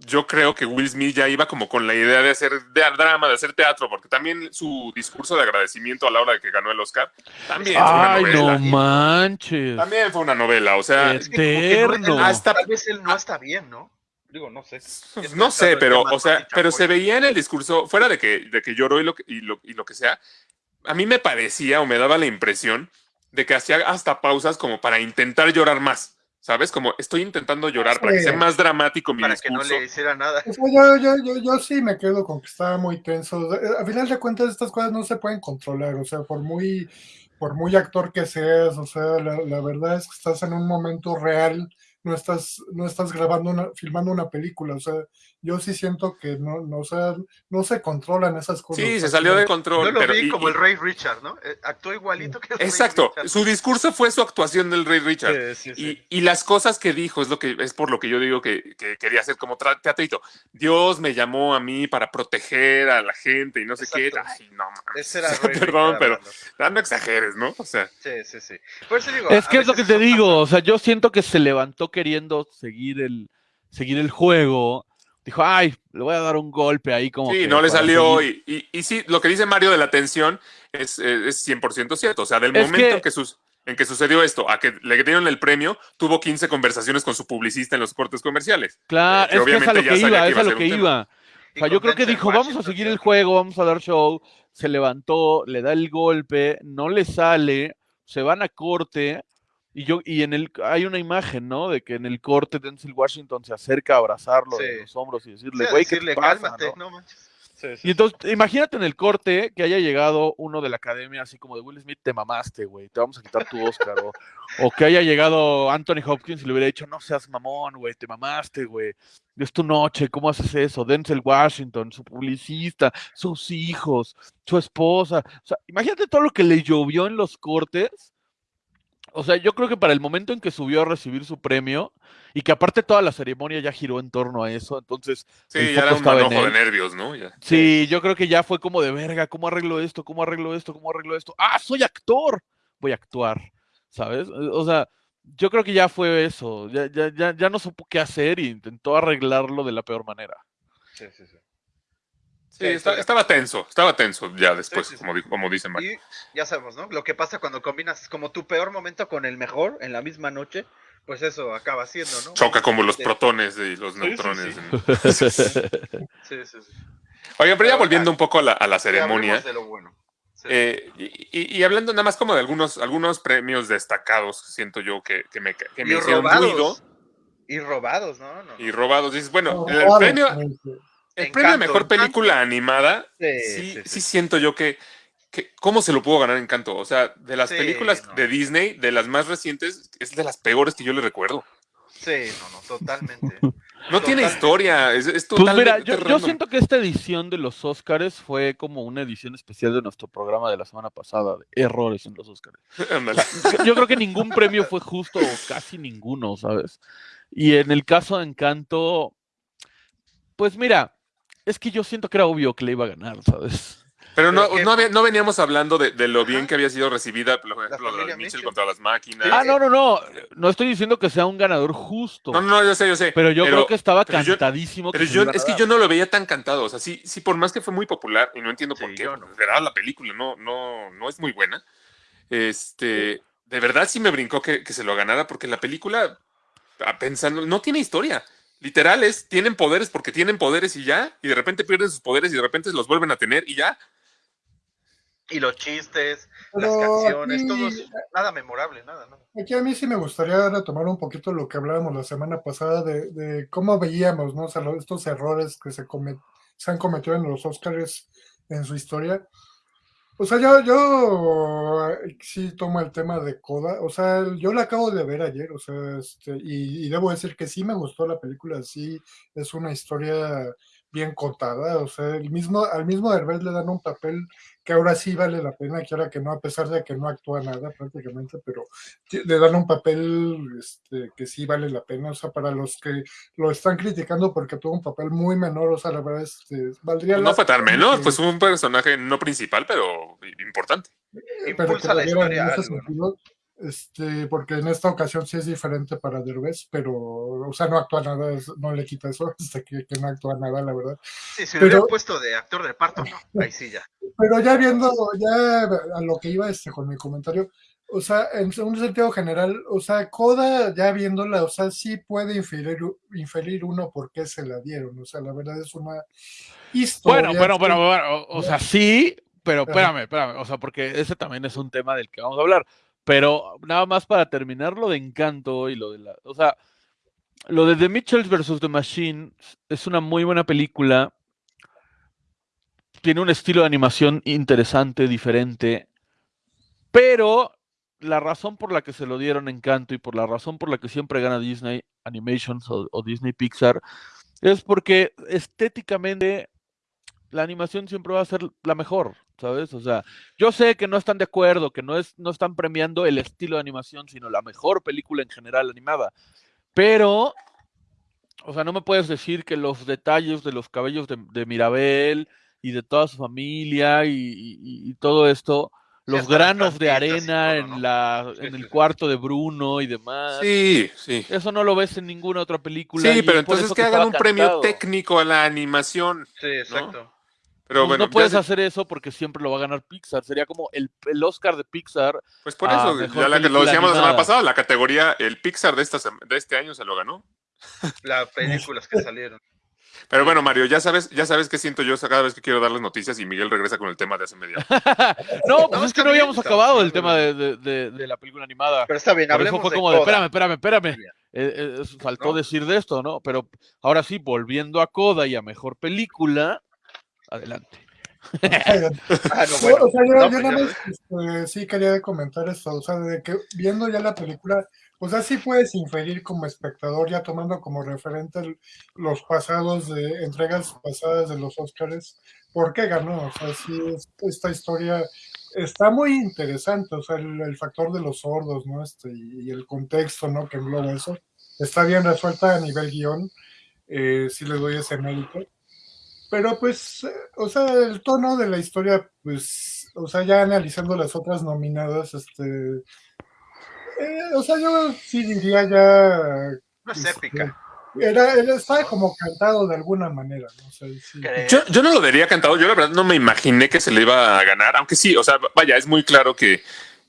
yo creo que Will Smith ya iba como con la idea de hacer de drama, de hacer teatro, porque también su discurso de agradecimiento a la hora de que ganó el Oscar también fue una Ay, novela. no manches. También fue una novela, o sea, no- Eterno. Hasta- tal vez él no está bien, ¿no? Digo, no sé. Es no sé, pero, o sea, pero se veía en el discurso, fuera de que, de que lloró y lo, que- y, lo, y lo que sea, a mí me parecía o me daba la impresión de que hacía hasta pausas como para intentar llorar más, ¿sabes? Como estoy intentando llorar para que sea más dramático mi Para que no discurso. le hiciera nada. o sea, yo, yo, yo, yo sí me quedo con que estaba muy tenso. Eh, A final de cuentas, estas cosas no se pueden controlar. O sea, por muy, por muy actor que seas, o sea, la, la verdad es que estás en un momento real, no estás, no estás grabando una, filmando una película. O sea, yo sí siento que no, no, o sea, no se controlan esas cosas. Sí, se salió de Yo control. lo pero, vi y- como y- el Rey Richard, ¿no? Eh, Actuó igualito que el Rey Exacto, Richard. su discurso fue su actuación del Rey Richard. Sí, sí, sí. Y, y las cosas que dijo es lo que es por lo que yo digo que, que quería hacer como teatrito. Dios me llamó a mí para proteger a la gente y no sé Exacto. qué. Ay, no mames. Ese era Rey Perdón, Richard pero no exageres, ¿no? O sea, Sí, sí, sí. Por eso digo, Es que es lo que te digo, o sea, yo siento que se levantó queriendo seguir el, seguir el juego. Dijo, ay, le voy a dar un golpe ahí como sí, que no le salió. seguir". Y, y, y sí, lo que dice Mario de la tensión es, eh, es 100% cierto. O sea, del Es momento que- en que sus. en que sucedió esto, a que le dieron el premio, tuvo 15 conversaciones con su publicista en los cortes comerciales. Claro, que es que es a obviamente lo ya que sabía iba, que es iba a lo ser que iba. O sea, yo creo que dijo, vamos a seguir el juego, vamos a dar show. Se levantó, le da el golpe, no le sale, se van a corte. Y yo, y en el, hay una imagen, ¿no? De que en el corte Denzel Washington se acerca a abrazarlo de Sí. los hombros y decirle, güey, ¿qué te pasa? cálmate, no?" no sí, Y entonces, imagínate en el corte que haya llegado uno de la academia, así como de Will Smith, te mamaste, güey, te vamos a quitar tu Oscar. o, o que haya llegado Anthony Hopkins y le hubiera dicho, no seas mamón, güey, te mamaste, güey. Es tu noche, ¿cómo haces eso? Denzel Washington, su publicista, sus hijos, su esposa. O sea, imagínate todo lo que le llovió en los cortes. O sea, yo creo que para el momento en que subió a recibir su premio, y que aparte toda la ceremonia ya giró en torno a eso, entonces Sí, ya era un manojo de nervios, ¿no? Ya. Sí, yo creo que ya fue como de verga, ¿cómo arreglo esto? ¿Cómo arreglo esto? ¿Cómo arreglo esto? Ah, soy actor, voy a actuar, ¿sabes? O sea, yo creo que ya fue eso, ya, ya, ya, ya no supo qué hacer y intentó arreglarlo de la peor manera. sí, sí, sí. Sí, Sí, está- estaba tenso, estaba tenso ya después, sí, sí. como, como dice Mario. Y ya sabemos, ¿no? Lo que pasa cuando combinas como tu peor momento con el mejor en la misma noche, pues eso acaba siendo, ¿no? Choca como los protones y los Sí, sí, neutrones. sí. Sí, sí, sí. Oigan, pero ya volviendo un poco a la, a la Ya ceremonia. hablemos de lo bueno. Sí. eh, y, y- y hablando nada más como de algunos, algunos premios destacados, siento yo que, que me, que me y hicieron robados. ruido Y robados, ¿no? No, no. y robados. Dices, bueno, No, el premio, el premio a mejor Encanto. película animada, Sí, sí, sí, sí, sí. siento yo que, que, ¿cómo se lo pudo ganar Encanto? O sea, de las Sí, películas no. de Disney, de las más recientes, es de las peores que yo le recuerdo. Sí, no, no, totalmente. No tiene historia, es, es Pues mira, totalmente yo, yo siento que esta edición de los Oscars fue como una edición especial de nuestro programa de la semana pasada, de errores en los Oscars. Yo creo que ningún premio fue justo, o casi ninguno, ¿sabes? Y en el caso de Encanto, pues mira, es que yo siento que era obvio que le iba a ganar, ¿sabes? Pero no, Pero que- no, había- no veníamos hablando de, de lo Ajá. bien que había sido recibida, por ejemplo, lo de familia Mitchell Mitchell. contra las máquinas. Ah, no, no, no, no estoy diciendo que sea un ganador justo, No, no, yo sé, yo sé. pero yo creo que estaba pero yo- cantadísimo. Pero que se yo, iba a es que yo no lo veía tan cantado. O sea, sí, sí, por más que fue muy popular, y no entiendo por qué, no. verdad la película no, no, no es muy buena. Este, de verdad sí me brincó que, que se lo ganara, porque la película, ah, pensando, no tiene historia. Literal es, tienen poderes porque tienen poderes y ya, y de repente pierden sus poderes y de repente los vuelven a tener y ya. Y los chistes, las canciones, aquí- todo es nada memorable, nada, ¿no? Aquí a mí sí me gustaría retomar un poquito lo que hablábamos la semana pasada de, de cómo veíamos, ¿no? O sea, lo- estos errores que se, come- se han cometido en los Oscars en su historia. O sea, yo, yo sí tomo el tema de Coda. O sea, yo la acabo de ver ayer, o sea, este, y, y debo decir que sí me gustó la película, sí es una historia bien contada. O sea, el mismo, al mismo Derbez le dan un papel que ahora sí vale la pena, que ahora que no, a pesar de que no actúa nada prácticamente, pero le dan un papel este, que sí vale la pena, o sea, para los que lo están criticando porque tuvo un papel muy menor, o sea, la verdad, este, valdría Pues la no fue tan menor, que- pues fue un personaje no principal, pero importante. Impulsa la historia. Este, porque en esta ocasión sí es diferente para Derbez, pero, o sea, no actúa nada, no le quita eso, hasta que, que no actúa nada, la verdad. Sí, si Pero- le hubieran puesto de actor de parto, no, ahí sí ya. Pero ya viendo, ya a lo que iba este con mi comentario, o sea, en un sentido general, o sea, Coda, ya viéndola, o sea, sí puede inferir, inferir uno por qué se la dieron, o sea, la verdad es una historia. Bueno, bueno, que- bueno, bueno, o, o sea, sí, pero espérame, espérame, o sea, porque ese también es un tema del que vamos a hablar. Pero nada más para terminar lo de Encanto y lo de la, o sea, lo de The Mitchells vs. The Machine es una muy buena película. Tiene un estilo de animación interesante, diferente, pero la razón por la que se lo dieron Encanto y por la razón por la que siempre gana Disney Animations o, o Disney Pixar es porque estéticamente la animación siempre va a ser la mejor, ¿sabes? O sea, yo sé que no están de acuerdo, que no, es, no están premiando el estilo de animación, sino la mejor película en general animada. Pero, o sea, no me puedes decir que los detalles de los cabellos de, de Mirabel y de toda su familia y, y- y todo esto, los granos de arena todo, en, la, en el cuarto de Bruno y demás. Sí, sí. Eso no lo ves en ninguna otra película. Sí, pero entonces que hagan un premio técnico a la animación. Sí, exacto. Pero Pues bueno, no puedes se- hacer eso porque siempre lo va a ganar Pixar. Sería como el, el Oscar de Pixar. pues por eso, ya la que lo decíamos la semana pasada, la categoría, el Pixar de, esta, de este año se lo ganó. Las películas que salieron. Pero bueno, Mario, ya sabes, ya sabes qué siento yo cada vez que quiero darles noticias y Miguel regresa con el tema de hace media hora. No, pues No, es que no habíamos está acabado bien, el tema de, de- de- de la película animada. Pero está bien, Por eso hablemos fue de como de, espérame, espérame, espérame. Eh, eh, es- faltó ¿No? decir de esto, ¿no? Pero ahora sí, volviendo a Coda y a mejor película, adelante. Ah, no, No, bueno. o sea, yo, No, yo pues nada más este, sí quería comentar esto, o sea, de que viendo ya la película, o sea, sí puedes inferir como espectador, ya tomando como referente los pasados de entregas pasadas de los Oscars, por qué ganó, o sea, sí, es- esta historia está muy interesante, o sea, el, el factor de los sordos, ¿no? Este, y, y el contexto, ¿no? Que engloba eso, está bien resuelta a nivel guion, eh, sí le doy ese mérito. Pero pues, eh, o sea, el tono de la historia, pues, o sea, ya analizando las otras nominadas, este, eh, o sea, yo sí diría ya, No es este, épica. era, estaba como cantado de alguna manera, ¿no? O sea, sí. ¿crees? Yo, yo no lo daría cantado, yo la verdad no me imaginé que se le iba a ganar, aunque sí, o sea, vaya, es muy claro que,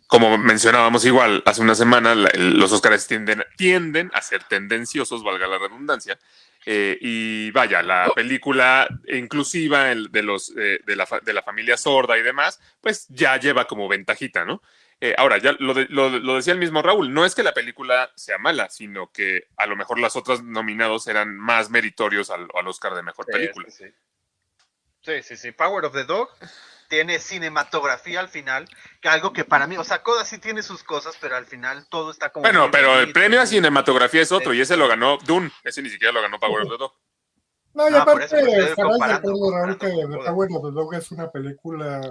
como mencionábamos igual hace una semana, la- el- los Oscars tienden, tienden a ser tendenciosos, valga la redundancia, eh, y vaya, la película inclusiva el- de, los, eh, de, la, de la familia sorda y demás, pues ya lleva como ventajita, ¿no? Eh, ahora, ya lo, de- lo- lo decía el mismo Raúl, no es que la película sea mala, sino que a lo mejor las otras nominados eran más meritorios al, al Oscar de Mejor Sí, Película. Sí, sí. sí, sí, sí. Power of the Dog tiene cinematografía al final, que algo que para mí, o sea, Coda sí tiene sus cosas, pero al final todo está como. Bueno, pero el premio a cinematografía es otro y ese lo ganó Dune. Ese ni siquiera lo ganó Power of the Dog. No, y por aparte, estarás de acuerdo, Raúl, que Power of the Dog es una película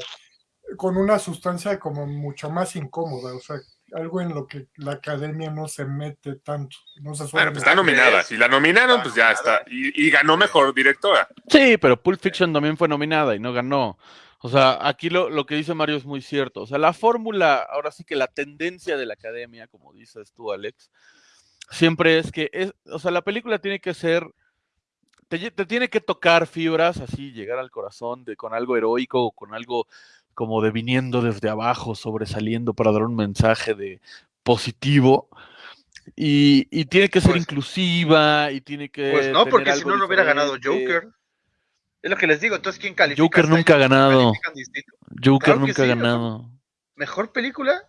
con una sustancia como mucho más incómoda, o sea, algo en lo que la academia no se mete tanto, no se suele Bueno, pues está Ah, nominada. Si la nominaron, Está pues ya está. Y, y ganó mejor directora. Sí, pero Pulp Fiction también fue nominada y no ganó. O sea, aquí lo, lo que dice Mario es muy cierto. O sea, la fórmula, ahora sí que la tendencia de la academia, como dices tú, Alex, siempre es que es, o sea, la película tiene que ser, te, te tiene que tocar fibras, así, llegar al corazón de, con algo heroico o con algo como de viniendo desde abajo, sobresaliendo para dar un mensaje de positivo. Y, y tiene que ser Pues- inclusiva y tiene que. Pues no, porque si no, no hubiera ganado. Joker. Es lo que les digo, entonces, ¿quién califica? Joker nunca ha ganado. Joker Claro nunca ha sí, ganado. ¿Mejor película?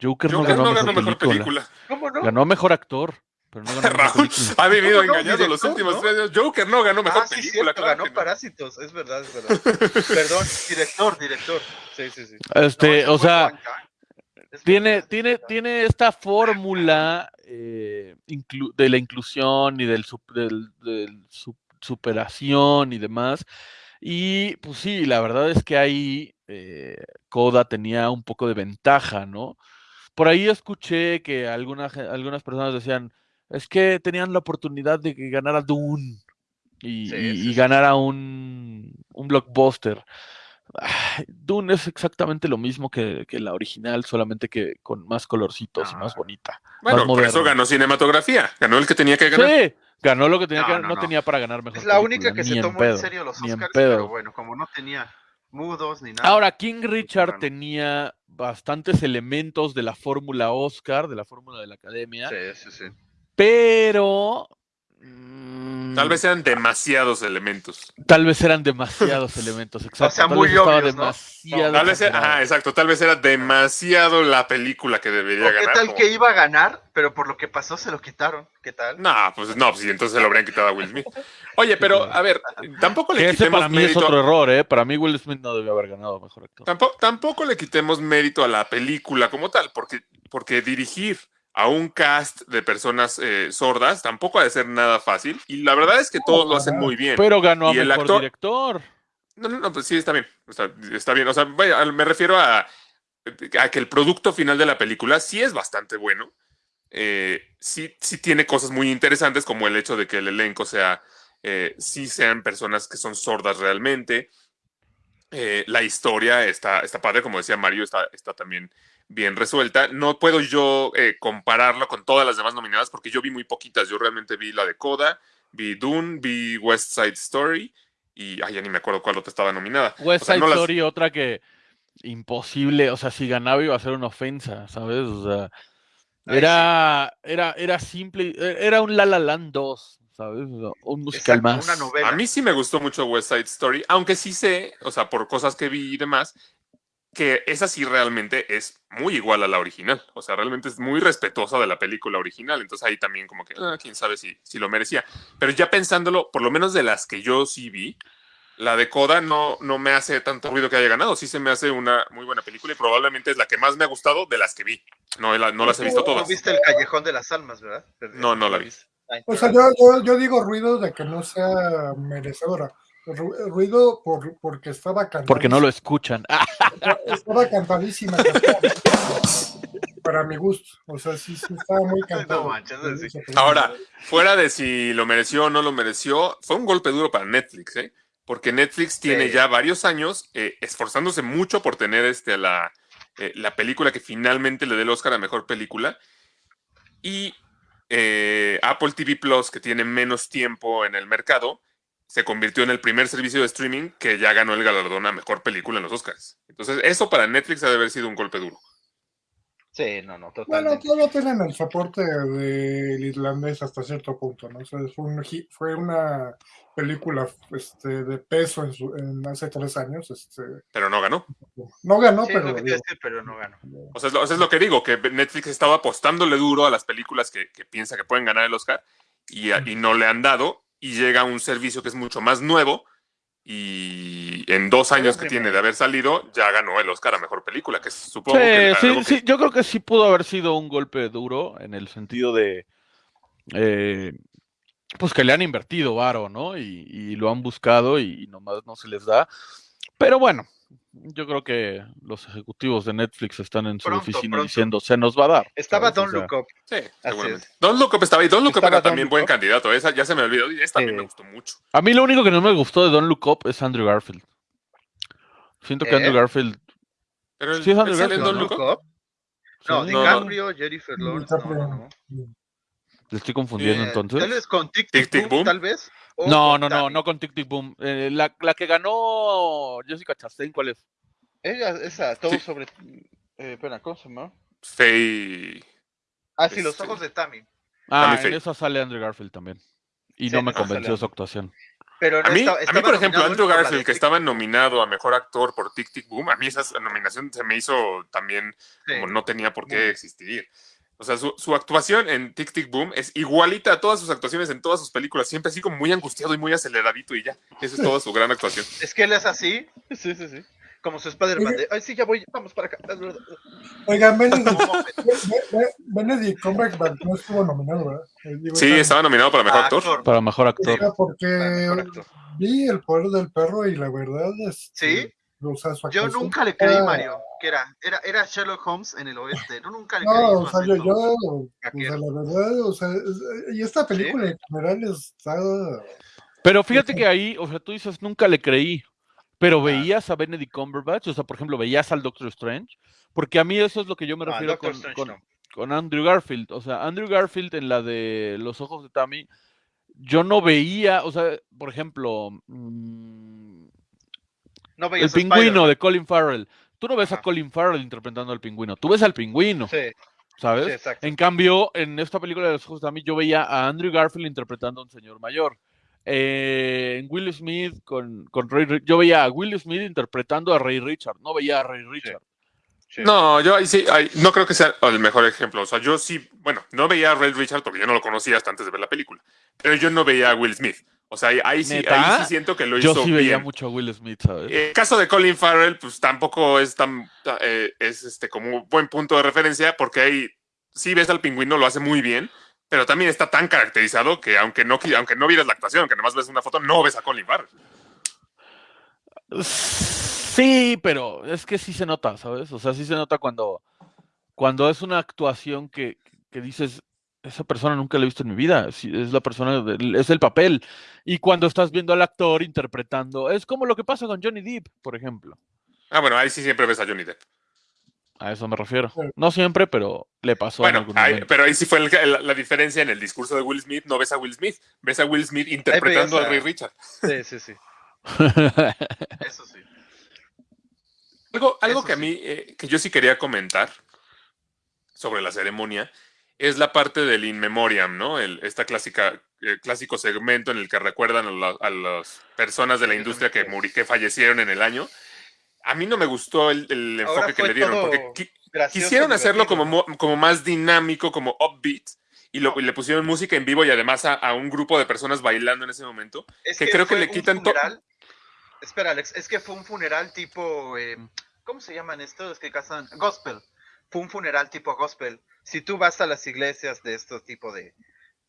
Joker, no Joker ganó, no ganó mejor, mejor película. película. ¿Cómo no? Ganó mejor actor, pero no ganó Raúl ha vivido engañado los Director, últimos ¿no? tres años. Joker no ganó mejor ah, sí, película. cierto, claro ganó. Parásitos, es verdad, es verdad. Perdón, director, director. Sí, sí, sí. Este, o sea, tiene, tiene, tiene esta fórmula eh, inclu- de la inclusión y del, sup- del, superación y demás. Y pues sí, la verdad es que ahí eh, Coda tenía un poco de ventaja, ¿no? Por ahí escuché que alguna ge- algunas personas decían, es que tenían la oportunidad de que ganara Dune y, Sí, y- sí, y sí. ganara un, un blockbuster. Dune es exactamente lo mismo que, que la original, solamente que con más colorcitos y más Ah. bonita. Bueno, por eso ganó cinematografía. Ganó el que tenía que ganar. Sí, ganó lo que tenía No, que no, no, no. tenía para ganar mejor. Es la única película, que ni se en tomó pedo, en serio los Oscars, pero bueno, como no tenía mudos ni nada. Ahora, King Richard ganó. tenía bastantes elementos de la fórmula Oscar, de la fórmula de la academia, Sí, sí, sí. pero Tal vez sean demasiados elementos. tal vez eran demasiados elementos, exacto. sea, tal muy vez estaba obvios, ¿no? demasiado Tal vez, era- ajá, exacto. Tal vez era demasiado la película que debería ¿O qué ganar. tal como- que iba a ganar, pero por lo que pasó se lo quitaron? ¿Qué tal? No, pues no, pues sí, entonces se lo habrían quitado a Will Smith. Oye, pero a ver, tampoco le quitemos para mí es mérito. otro error, ¿eh? Para mí Will Smith no debió haber ganado mejor actor. Tampoco, tampoco le quitemos mérito a la película como tal, porque, porque dirigir a un cast de personas eh, sordas tampoco ha de ser nada fácil. Y la verdad es que todos lo hacen muy bien. Pero ganó a Y el mejor actor- director. No, no, no, pues sí, está bien. Está, está bien. O sea, vaya, me refiero a, a que el producto final de la película sí es bastante bueno. Eh, sí, sí tiene cosas muy interesantes, como el hecho de que el elenco sea, eh, sí sean personas que son sordas realmente. Eh, la historia está, está padre, como decía Mario, está, está también bien resuelta. No puedo yo eh, compararlo con todas las demás nominadas porque yo vi muy poquitas. Yo realmente vi la de Coda, vi Dune, vi West Side Story y ay, ya ni me acuerdo cuál otra estaba nominada. West O sea, Side no las- Story, otra que imposible, o sea, si ganaba iba a ser una ofensa, ¿sabes? O sea, Ay, era, era, era simple, era un La La Land 2, ¿sabes? Un musical Exacto, más. una novela. A mí sí me gustó mucho West Side Story, aunque sí sé, o sea, por cosas que vi y demás, que esa sí realmente es muy igual a la original. O sea, realmente es muy respetuosa de la película original. Entonces ahí también como que, ah, quién sabe si, si lo merecía. Pero ya pensándolo, por lo menos de las que yo sí vi, la de Coda no, no me hace tanto ruido que haya ganado. Sí se me hace una muy buena película y probablemente es la que más me ha gustado de las que vi. No, la- no las he visto No todas. viste el Callejón de las Almas, ¿verdad? No, no la vi. O sea, yo, yo, yo digo ruido de que no sea merecedora. Ru- Ruido por, porque estaba cantando. Porque no lo escuchan. Estaba cantadísima. para mi gusto. O sea, sí, sí estaba muy cantado. No manches, sí. Ahora, fuera de si lo mereció o no lo mereció, fue un golpe duro para Netflix, ¿eh? Porque Netflix tiene Sí. ya varios años eh, esforzándose mucho por tener este, la, eh, la película que finalmente le dé el Oscar a Mejor Película. Y eh, Apple TV Plus, que tiene menos tiempo en el mercado, se convirtió en el primer servicio de streaming que ya ganó el galardón a Mejor Película en los Oscars. Entonces, eso para Netflix ha de haber sido un golpe duro. Sí, no, no, Bueno, totalmente. todavía tienen el soporte del irlandés hasta cierto punto, ¿no? O sea, fue, un hi- fue una película este, de peso en, su- en hace tres años. Este, Pero no ganó. no ganó, Sí, es pero lo que digo, decir, pero no ganó. O sea, es lo, o sea, es lo que digo, que Netflix estaba apostándole duro a las películas que, que piensa que pueden ganar el Oscar y no le han dado. Y llega un servicio que es mucho más nuevo y en dos años que tiene de haber salido ya ganó el Oscar a Mejor Película, que supongo que... Sí, algo sí, que- sí, yo creo que sí pudo haber sido un golpe duro en el sentido de, eh, pues que le han invertido varo, ¿no? Y, y lo han buscado y, nomás no se les da. Pero bueno, yo creo que los ejecutivos de Netflix están en su Pronto, oficina pronto. diciendo, se nos va a dar. Estaba ¿sabes? O Don't sea, Look Up. Sí, seguramente. es. Don Look Up estaba ahí. Don Look Up era también Look buen Up. candidato. Esa ya se me olvidó. Y esta también Sí. me gustó mucho. A mí lo único que no me gustó de Don Look Up es Andrew Garfield. Siento que ¿Eh? Andrew Garfield... Pero el, Sí, es Andrew ¿él sale en Garfield, Look Up. Up. No, sí, no, DiCaprio, Jennifer Lawrence. No, no, no. ¿Le estoy confundiendo Eh, entonces? Tal vez con Tic Tic Boom, Boom. tal vez. o No, no, no, no con Tic Tic Boom. Eh, la, la que ganó Jessica Chastain, ¿cuál es? Ella, esa, todo Sí. sobre. Eh, espera, ¿cómo se llama? Faye. Ah, sí, los Este- ojos de Tammy. Ah, Tammy en Faye. esa sale Andrew Garfield también. Y Sí, no me convenció su actuación. Pero A mí, estaba- a mí, por ejemplo, Andrew Garfield, que estaba nominado a Mejor Actor por Tic Tic Boom, a mí esa nominación se me hizo también Sí. como no tenía por qué existir. O sea, su, su actuación en Tic Tic Boom es igualita a todas sus actuaciones en todas sus películas, siempre así como muy angustiado y muy aceleradito y ya. Esa es toda su gran actuación. Es que él es así. Sí, sí, sí. Como su Spider-Man. de, Ay, sí, ya voy, vamos para acá. Oigan, Benedict, Benedict Cumberbatch no estuvo nominado, ¿verdad? Eh, digo, Sí, estaba nominado para Mejor Actor. actor. Para mejor o actor. sea, porque Mejor actor. vi el poder del perro y la verdad es. ¿Sí? Su Yo nunca le creí, está- Mario. Que era, era, era Sherlock Holmes en el oeste. No, nunca le No, creí. o sea, yo, yo, o sea, la verdad, o sea, y esta película en general está. Pero fíjate que ahí, o sea, tú dices, nunca le creí. Pero Ah. veías a Benedict Cumberbatch, o sea, por ejemplo, veías al Doctor Strange, porque a mí eso es lo que yo me refiero con, Strange con- no. con Andrew Garfield. O sea, Andrew Garfield en la de Los Ojos de Tammy, yo no veía, o sea, por ejemplo, mm, No el pingüino de Colin Farrell. Tú no ves a. Colin Farrell interpretando al pingüino, tú ves al pingüino, Sí, ¿sabes? sí, exacto. En cambio, en esta película de los ojos de Tammy, yo veía a Andrew Garfield interpretando a un señor mayor. Eh, en Will Smith con, con Ray yo veía a Will Smith interpretando a Ray Richard, no veía a Ray Richard. Sí. No, yo ahí sí, ahí- no creo que sea el mejor ejemplo. O sea, yo sí, bueno, no veía a Red Richard porque yo no lo conocía hasta antes de ver la película. Pero yo no veía a Will Smith. O sea, ahí, sí, ahí sí siento que lo Yo hizo sí veía bien. mucho a Will Smith, ¿sabes? El caso de Colin Farrell, pues tampoco es tan, eh, es este como un buen punto de referencia porque ahí sí ves al pingüino, lo hace muy bien, pero también está tan caracterizado que aunque no, aunque no vieras la actuación, que nomás ves una foto, no ves a Colin Farrell. Sí, pero es que sí se nota, ¿sabes? O sea, sí se nota cuando, cuando es una actuación que, que dices, esa persona nunca la he visto en mi vida, sí, es la persona, es el papel. Y cuando estás viendo al actor interpretando, es como lo que pasa con Johnny Depp, por ejemplo. Ah, bueno, ahí sí siempre ves a Johnny Depp. A eso me refiero. No siempre, pero le pasó en Bueno, algún ahí- momento. pero ahí sí fue el- el- la diferencia en el discurso de Will Smith. No ves a Will Smith, ves a Will Smith interpretando a Ray Richard. Sí, sí, sí. Eso sí. Algo, algo Eso que a mí, eh, que yo sí quería comentar sobre la ceremonia, es la parte del in memoriam, ¿no? El, esta clásica, eh, clásico segmento en el que recuerdan a, la- a las personas de la industria que, que fallecieron en el año. A mí no me gustó el, enfoque que le dieron, todo porque qui- gracioso, quisieron hacerlo como, mo- como más dinámico, como upbeat, y, lo- y le pusieron música en vivo y además a, a un grupo de personas bailando en ese momento. Es que creo que le quitan to- funeral. Espera, Alex, es que fue un funeral tipo. eh, ¿Cómo se llaman estos que casan? Gospel. Fue un funeral tipo gospel. Si tú vas a las iglesias de estos tipo de.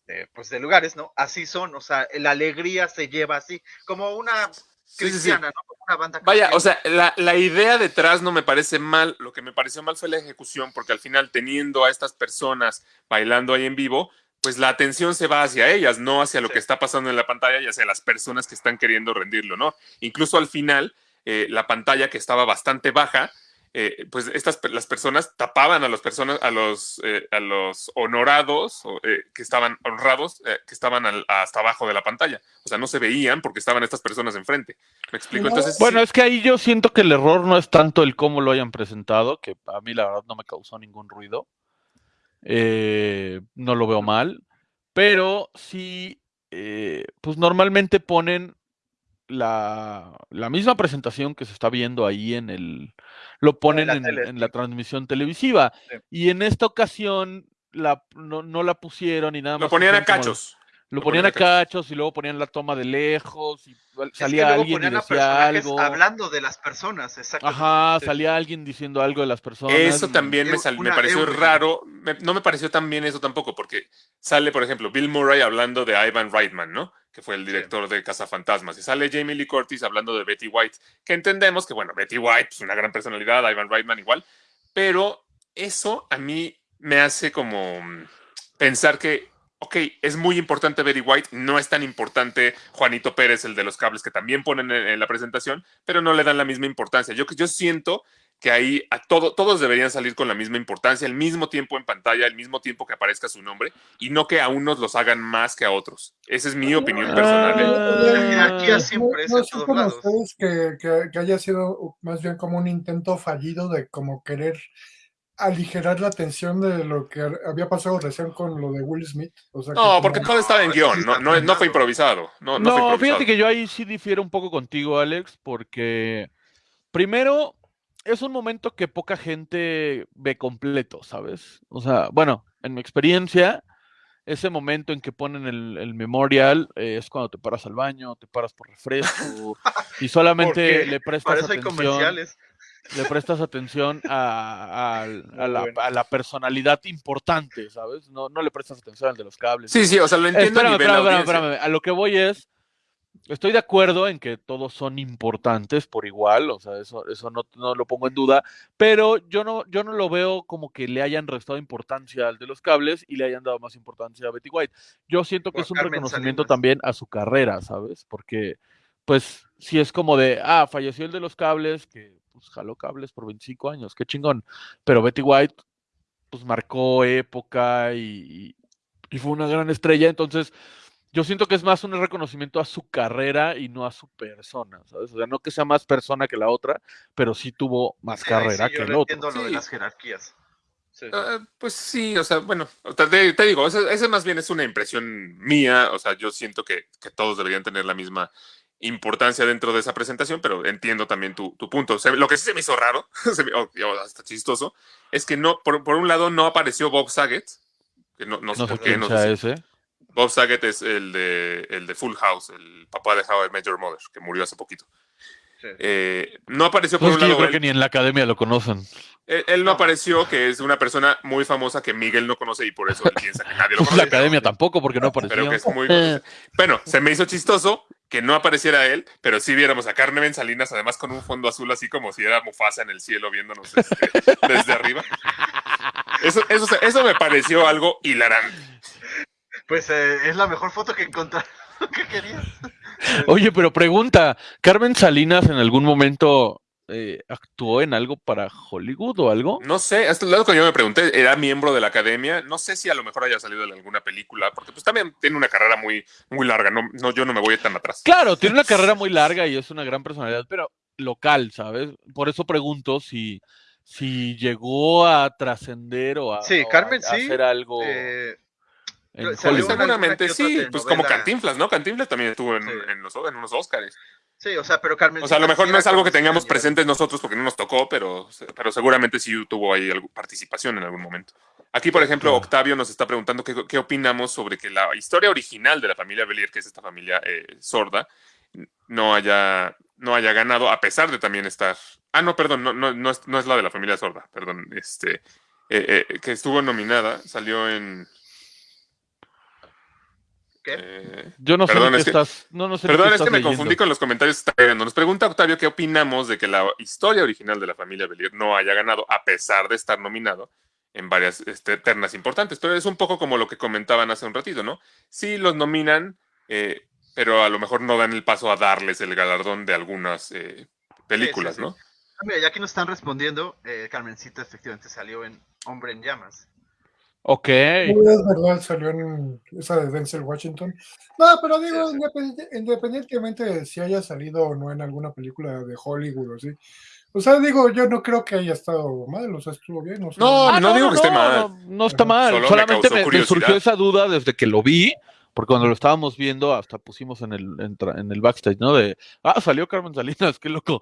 de, pues de lugares, ¿no? Así son, o sea, la alegría se lleva así, como una Sí, sí, sí. cristiana, ¿no? Como una banda Vaya, cristiana. o sea, la, la idea detrás no me parece mal. Lo que me pareció mal fue la ejecución, porque al final, teniendo a estas personas bailando ahí en vivo, pues la atención se va hacia ellas, no hacia lo Sí. que está pasando en la pantalla y hacia las personas que están queriendo rendirle honor. Incluso al final, eh, la pantalla que estaba bastante baja, eh, pues estas las personas tapaban a las personas, a los, eh, a los honorados o, eh, que estaban honrados, eh, que estaban al- hasta abajo de la pantalla. O sea, no se veían porque estaban estas personas enfrente. ¿Me explico? Entonces, Bueno, sí- es que ahí yo siento que el error no es tanto el cómo lo hayan presentado, que a mí la verdad no me causó ningún ruido. Eh, no lo veo mal, pero sí, eh, pues normalmente ponen la, la misma presentación que se está viendo ahí en el, lo ponen la en, tele, en la transmisión televisiva. Sí. Y en esta ocasión la, no, no la pusieron y nada más. Lo ponían a cachos. Lo Lo ponían a ponían a cachos y luego ponían la toma de lejos y Es que salía alguien y decía algo. hablando de las personas, exactamente. Ajá, salía alguien diciendo algo de las personas. Eso también me, sal- me pareció raro. me- no me pareció tan bien eso tampoco, porque sale, por ejemplo, Bill Murray hablando de Ivan Reitman, ¿no? Que fue el director de Cazafantasmas. Y sale Jamie Lee Curtis hablando de Betty White, que entendemos que, bueno, Betty White es una gran personalidad, Ivan Reitman igual. Pero eso a mí me hace como mm, pensar que, ok, es muy importante Betty White, no es tan importante Juanito Pérez, el de los cables, que también ponen en, en la presentación, pero no le dan la misma importancia. Yo, yo siento que ahí a todo, todos deberían salir con la misma importancia, al mismo tiempo en pantalla, al mismo tiempo que aparezca su nombre, y no que a unos los hagan más que a otros. Esa es mi opinión personal. ¿eh? Jerarquía Ah, siempre no como lados. ustedes que, que- que haya sido más bien como un intento fallido de como querer aligerar la tensión de lo que había pasado recién con lo de Will Smith. O sea, que No, como- porque todo estaba en No, eso guion, no, no, no fue improvisado. No, no, No, fue improvisado. fíjate que yo ahí sí difiero un poco contigo, Alex, porque primero es un momento que poca gente ve completo, ¿sabes? O sea, bueno, en mi experiencia, ese momento en que ponen el, el memorial eh, es cuando te paras al baño, te paras por refresco y solamente le Para prestas eso hay atención. comerciales. le prestas atención a, a- a Muy la, bueno. a la personalidad importante, ¿sabes? No, no le prestas atención al de los cables. Sí, sí, o sea, lo entiendo a Espérame, nivel espérame, espérame. A lo que voy es, estoy de acuerdo en que todos son importantes por igual, o sea, eso, eso no, no lo pongo en duda, pero yo no, yo no lo veo como que le hayan restado importancia al de los cables y le hayan dado más importancia a Betty White. Yo siento que Por es un Carmen reconocimiento Salinas. también a su carrera, ¿sabes? Porque, pues, si es como de, ah, falleció el de los cables, que pues jaló cables por 25 años, qué chingón, pero Betty White, pues marcó época y, y- y fue una gran estrella, entonces yo siento que es más un reconocimiento a su carrera y no a su persona, ¿sabes? O sea, no que sea más persona que la otra, pero sí tuvo más Sí, ahí sí carrera yo que el no otro. entiendo lo de las jerarquías. Sí. Ah, pues sí, o sea, bueno, o sea, te, te digo, esa, esa más bien es una impresión mía, o sea, yo siento que, que todos deberían tener la misma importancia dentro de esa presentación, pero entiendo también tu, tu punto. O sea, lo que sí se me hizo raro, se me- o- hasta chistoso, es que no, por, por un lado no apareció Bob Saget, que no, no sé No sé por qué, no sé si- ese. Bob Saget es el de, el de Full House, el papá de How I Met Your Mother, que murió hace poquito. Sí. Eh, no apareció por Pues es un que yo lado creo él. que ni en la academia lo conocen. Él, él no No. apareció, que es una persona muy famosa que Miguel no conoce y por eso él piensa que nadie lo Pues la conoce. academia tampoco, porque no apareció. Pero que es muy. Bueno, se me hizo chistoso que no apareciera él, pero sí viéramos a Carmen Salinas, además con un fondo azul, así como si era Mufasa en el cielo viéndonos este, desde arriba. Eso, eso, eso me pareció algo hilarante. Pues eh, es la mejor foto que encontraron que querías. Oye, pero pregunta, ¿Carmen Salinas en algún momento eh, actuó en algo para Hollywood o algo. No sé, hasta lo que yo me pregunté, ¿era miembro de la academia? No sé si a lo mejor haya salido en alguna película, porque pues también tiene una carrera muy, muy larga, no, no, yo no me voy tan atrás. Claro, tiene una carrera muy larga y es una gran personalidad, pero local, ¿sabes? Por eso pregunto si, si llegó a trascender o a, Sí, o a Carmen sí, hacer algo Eh, en Seguramente sí, pues como. Cantinflas, ¿no? Cantinflas también estuvo en, Sí. en los, en unos Oscars. sí, o sea, pero Carmen. O sea, a lo mejor no es algo que tengamos presente presentes nosotros porque no nos tocó, pero, pero seguramente sí tuvo ahí participación en algún momento. Aquí, por ejemplo. Octavio nos está preguntando qué, qué opinamos sobre que la historia original de la familia Belier, que es esta familia eh, sorda, no haya, no haya ganado, a pesar de también estar. Ah, no, perdón, no, no, no, es, no es la de la familia sorda, perdón. Este, eh, eh, que estuvo nominada, salió en. ¿Qué? eh, Yo no sé Perdón, ni qué es que- estás. No, no sé Perdón, qué es que me leyendo. confundí con los comentarios que está llegando. Nos pregunta Octavio qué opinamos de que la historia original de la familia Belier no haya ganado, a pesar de estar nominado en varias este, ternas importantes. Pero es un poco como lo que comentaban hace un ratito, ¿no? Sí los nominan, eh, pero a lo mejor no dan el paso a darles el galardón de algunas eh, películas, sí. ¿no? Ah, mira, ya que nos están respondiendo, eh, Carmencita efectivamente salió en Hombre en Llamas. Ok. Es verdad, salió en esa de Denzel Washington. No, pero digo, Sí, sí. independ- independientemente de si haya salido o no en alguna película de Hollywood o así. O sea, digo, yo no creo que haya estado mal, o sea, estuvo bien. O sea, No, Ah, no digo que esté no, mal. No, no está mal. Solo Solamente me, surgió esa duda desde que lo vi, porque cuando lo estábamos viendo, hasta pusimos en el, en, en el backstage, ¿no? De, ah, salió Carmen Salinas, qué loco.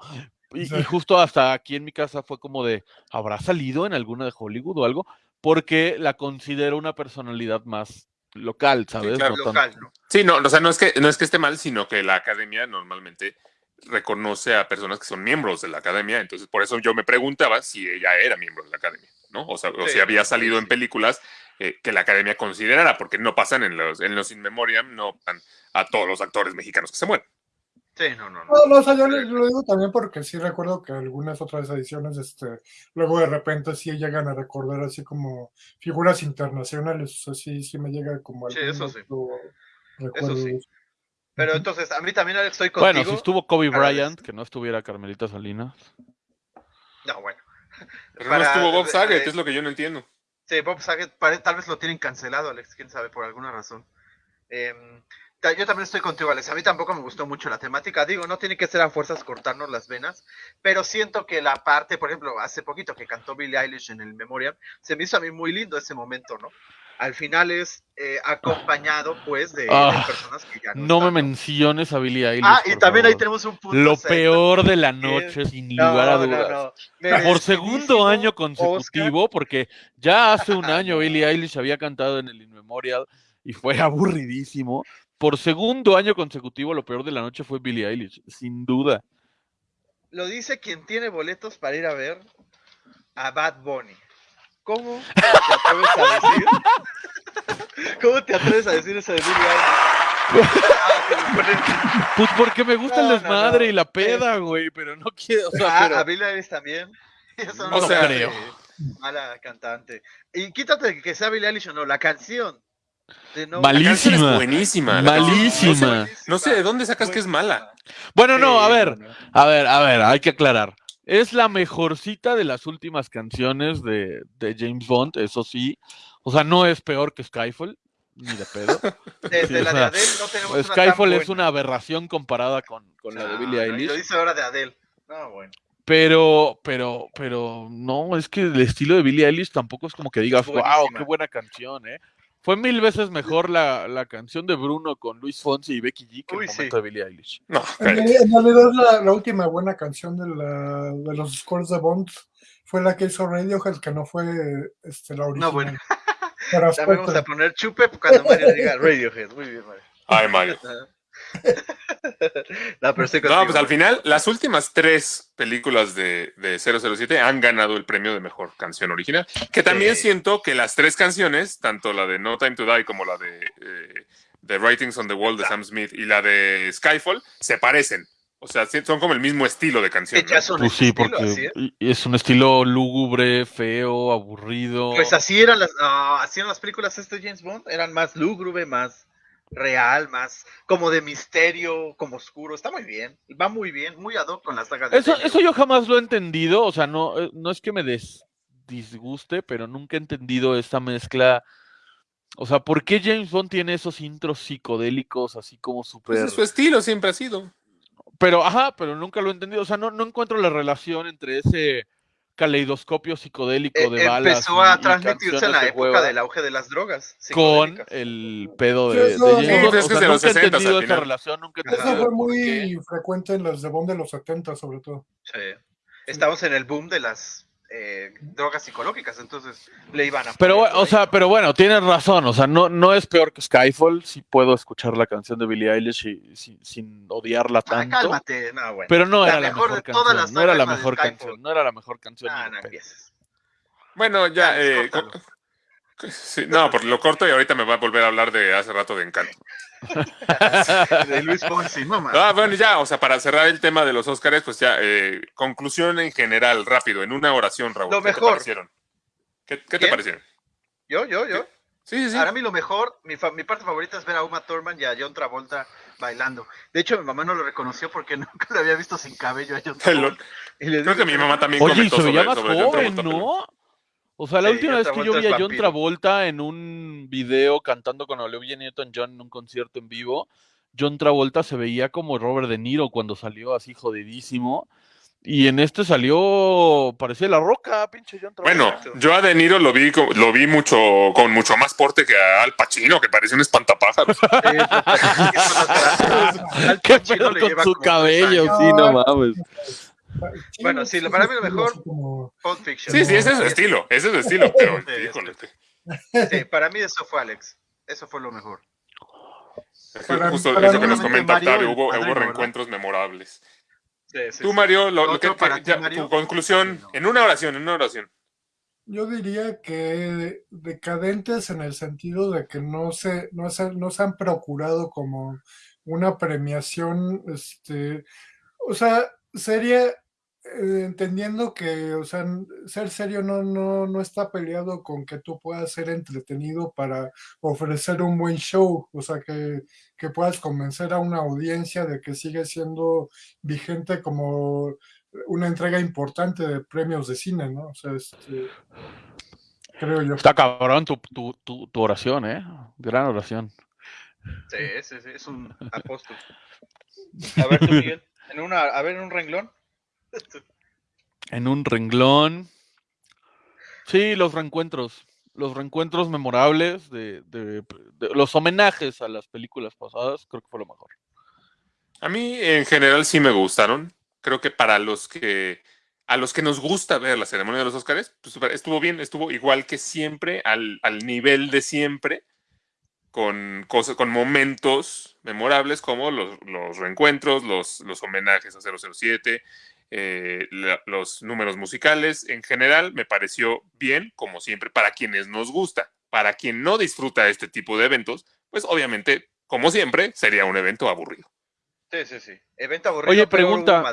Y, Sí. y justo hasta aquí en mi casa fue como de, ¿habrá salido en alguna de Hollywood o algo? Porque la considero una personalidad más local, ¿sabes? claro, No tan- Local, ¿no? Sí, no, o sea, no es que no es que esté mal, sino que la academia normalmente reconoce a personas que son miembros de la academia, entonces por eso yo me preguntaba si ella era miembro de la academia, ¿no? O sea, o Sí, si había sí, salido sí. en películas eh, que la academia considerara, porque no pasan en los en los in memoriam, no pasan a todos los actores mexicanos que se mueren. Sí, no, no, no. No, no, o sea, yo lo digo también porque sí recuerdo que algunas otras ediciones, este, luego de repente sí llegan a recordar así como figuras internacionales, o sea, sí, sí me llega como Sí, algún eso sí. recuerdo. sí. eso. Pero entonces, a mí también Alex, estoy contigo. Bueno, si estuvo Kobe Bryant, que no estuviera Carmelita Salinas. No, bueno. Pero Para- no estuvo Bob Saget, de- es lo que yo no entiendo. Sí, Bob Saget, tal vez lo tienen cancelado, Alex, quién sabe, por alguna razón. Ta- yo también estoy contigo, Alex. A mí tampoco me gustó mucho la temática. Digo, no tiene que ser a fuerzas cortarnos las venas, pero siento que la parte, por ejemplo, hace poquito que cantó Billie Eilish en el Memoriam, se me hizo a mí muy lindo ese momento, ¿no? Al final es eh, acompañado, pues, de, de Ah, personas que ya no, No me están, ¿no? menciones a Billie Eilish. Ah, y también ahí favor. tenemos un punto. Lo peor de la noche, sin no, lugar a dudas. no. Por segundo año Oscar. consecutivo, porque ya hace un año Billie Eilish había cantado en el In Memorial y fue aburridísimo. Por segundo año consecutivo, lo peor de la noche fue Billie Eilish, sin duda. Lo dice quien tiene boletos para ir a ver a Bad Bunny. ¿Cómo te atreves a decir? ¿Cómo te atreves a decir eso de Billie Eilish? Pues porque me gusta No, el desmadre no. y la peda, güey, pero no quiero. O sea, Ah, pero- a Billie Eilish también. Eso No lo sea- creo. Mala cantante. Y quítate que sea Billie Eilish o no, la canción. De No- Malísima. La es buenísima. Malísima. No sé, no sé de dónde sacas que es mala. Bueno, no, a ver, a ver, a ver, hay que aclarar. Es la mejorcita de las últimas canciones de, de James Bond, eso sí. O sea, no es peor que Skyfall, ni de pedo. Desde Sí, la o de sea, Adele no tenemos una tan Skyfall es buena. una aberración comparada con, con la de Billie no, y Eilish. Lo dice ahora de Adele. No, bueno. Pero, pero, pero, no, es que el estilo de Billie Eilish tampoco es como que digas, wow, qué buena canción, ¿eh? Fue mil veces mejor la, la canción de Bruno con Luis Fonsi y Becky G que Uy, el sí. momento de Billie Eilish. No, En realidad, la, la última buena canción de, la, de los scores de Bond fue la que hizo Radiohead, que no fue este, la original. No, bueno. Para También vamos a poner chupe cuando Mario diga Radiohead. Muy bien, Mario. Ay, Mario. No, pero estoy No, pues al final, las últimas tres películas de, de 007 han ganado el premio de mejor canción original. Que también Sí. siento que las tres canciones, tanto la de No Time to Die como la de eh, The Writings on the Wall de Sam Smith y la de Skyfall, se parecen. O sea, son como el mismo estilo de canción. Pues sí, estilo, porque es. y es un estilo lúgubre, feo, aburrido. Pues así eran las, no, así eran las películas este James Bond, eran más lúgubre, más, real, más como de misterio, como oscuro. Está muy bien. Va muy bien, muy ad hoc con las sagas de Eso, eso yo jamás lo he entendido, o sea, no, eh, no es que me des- disguste, pero nunca he entendido esta mezcla. O sea, ¿por qué James Bond tiene esos intros psicodélicos así como Pues súper... es su estilo siempre ha sido. Pero, ajá, pero nunca lo he entendido. O sea, no, no encuentro la relación entre ese caleidoscopio psicodélico Eh, de balas empezó a y transmitirse en la de época hueva del auge de las drogas. con el pedo de, de eso- Sí, pues es que es sea, de los nunca he 60s entendido esa relación, nunca he. Eso fue muy frecuente en las de Bond de los 70, sobre todo. Sí. Estamos en el boom de las eh, drogas psicológicas, entonces le iban a. Pero, o sea, pero bueno, tienes razón. O sea, no, no es peor que Skyfall. Sí puedo escuchar la canción de Billie Eilish y- sin, sin odiarla Ah, tanto. cálmate, no, bueno. Pero no La era la mejor todas canción. las No era la mejor canción. No era la mejor canción. Ah, no empieces. Bueno, ya. Ya, eh, sí, no, por lo corto y ahorita me va a volver a hablar de hace rato de Encanto. De Luis Fonsi, no más. Ah, bueno, ya, o sea, para cerrar el tema de los Óscares, pues ya, eh, conclusión en general, rápido, en una oración, Raúl. Lo ¿Qué te mejor. parecieron? ¿Qué, qué te parecieron? Yo, yo, yo. Sí, sí, sí. Para mí lo mejor, mi, fa- mi parte favorita es ver a Uma Thurman y a John Travolta bailando. De hecho, mi mamá no lo reconoció porque nunca lo había visto sin cabello a John Travolta. Y le Creo que mi mamá también Oye, y comentó sobre, más sobre John joven, Travolta, pero- ¿no? O sea, la Sí, última John vez que yo Travolta vi a John vampiro. Travolta en un video cantando con Olivia Newton-John en un concierto en vivo, John Travolta se veía como Robert De Niro cuando salió así jodidísimo. Y en este salió, parecía la roca, pinche John Travolta. Bueno, yo a De Niro lo vi, lo vi mucho, con mucho más porte que a Al Pacino, que parecía un espantapájaros. Al ¿Qué Pacino pedo le con lleva su cabello? Sí, no mames. Bueno, sí, para mí lo mejor- como- Pulp Fiction. Sí, sí, ese es su estilo, ese es su estilo, pero Sí, para mí eso fue Alex. Eso fue lo mejor. Es que Para- Justo para eso que nos comenta Mario, Octavio, hubo, reencuentros memorables. Sí, sí, Tú. Mario, lo, lo que, para que- ti, ya, Mario. tu conclusión, en una oración, en una oración. Yo diría que decadentes en el sentido de que no se, no se, no se han procurado como una premiación, este, o sea, sería, eh, entendiendo que, o sea, ser serio no, no, no está peleado con que tú puedas ser entretenido para ofrecer un buen show, o sea, que, que puedas convencer a una audiencia de que sigue siendo vigente como una entrega importante de premios de cine, ¿no? O sea, este, creo yo. Está cabrón tu, tu, tu, tu oración, ¿eh? Gran oración. Sí, sí, sí, es un apóstol. A ver, tú, Miguel. En una, a ver, en un renglón. En un renglón. Sí, los reencuentros. Los reencuentros memorables de, los homenajes a las películas pasadas, creo que fue lo mejor. A mí en general sí me gustaron. Creo que para los que a los que nos gusta ver la ceremonia de los Óscares, pues estuvo bien, estuvo igual que siempre, al, al nivel de siempre, con cosas, con momentos memorables como los, los reencuentros, los, los homenajes a 007, eh, la- los números musicales. En general, me pareció bien, como siempre, para quienes nos gusta. Para quien no disfruta este tipo de eventos, pues obviamente, como siempre, sería un evento aburrido. Sí, sí, sí. Evento aburrido. Oye, pregunta.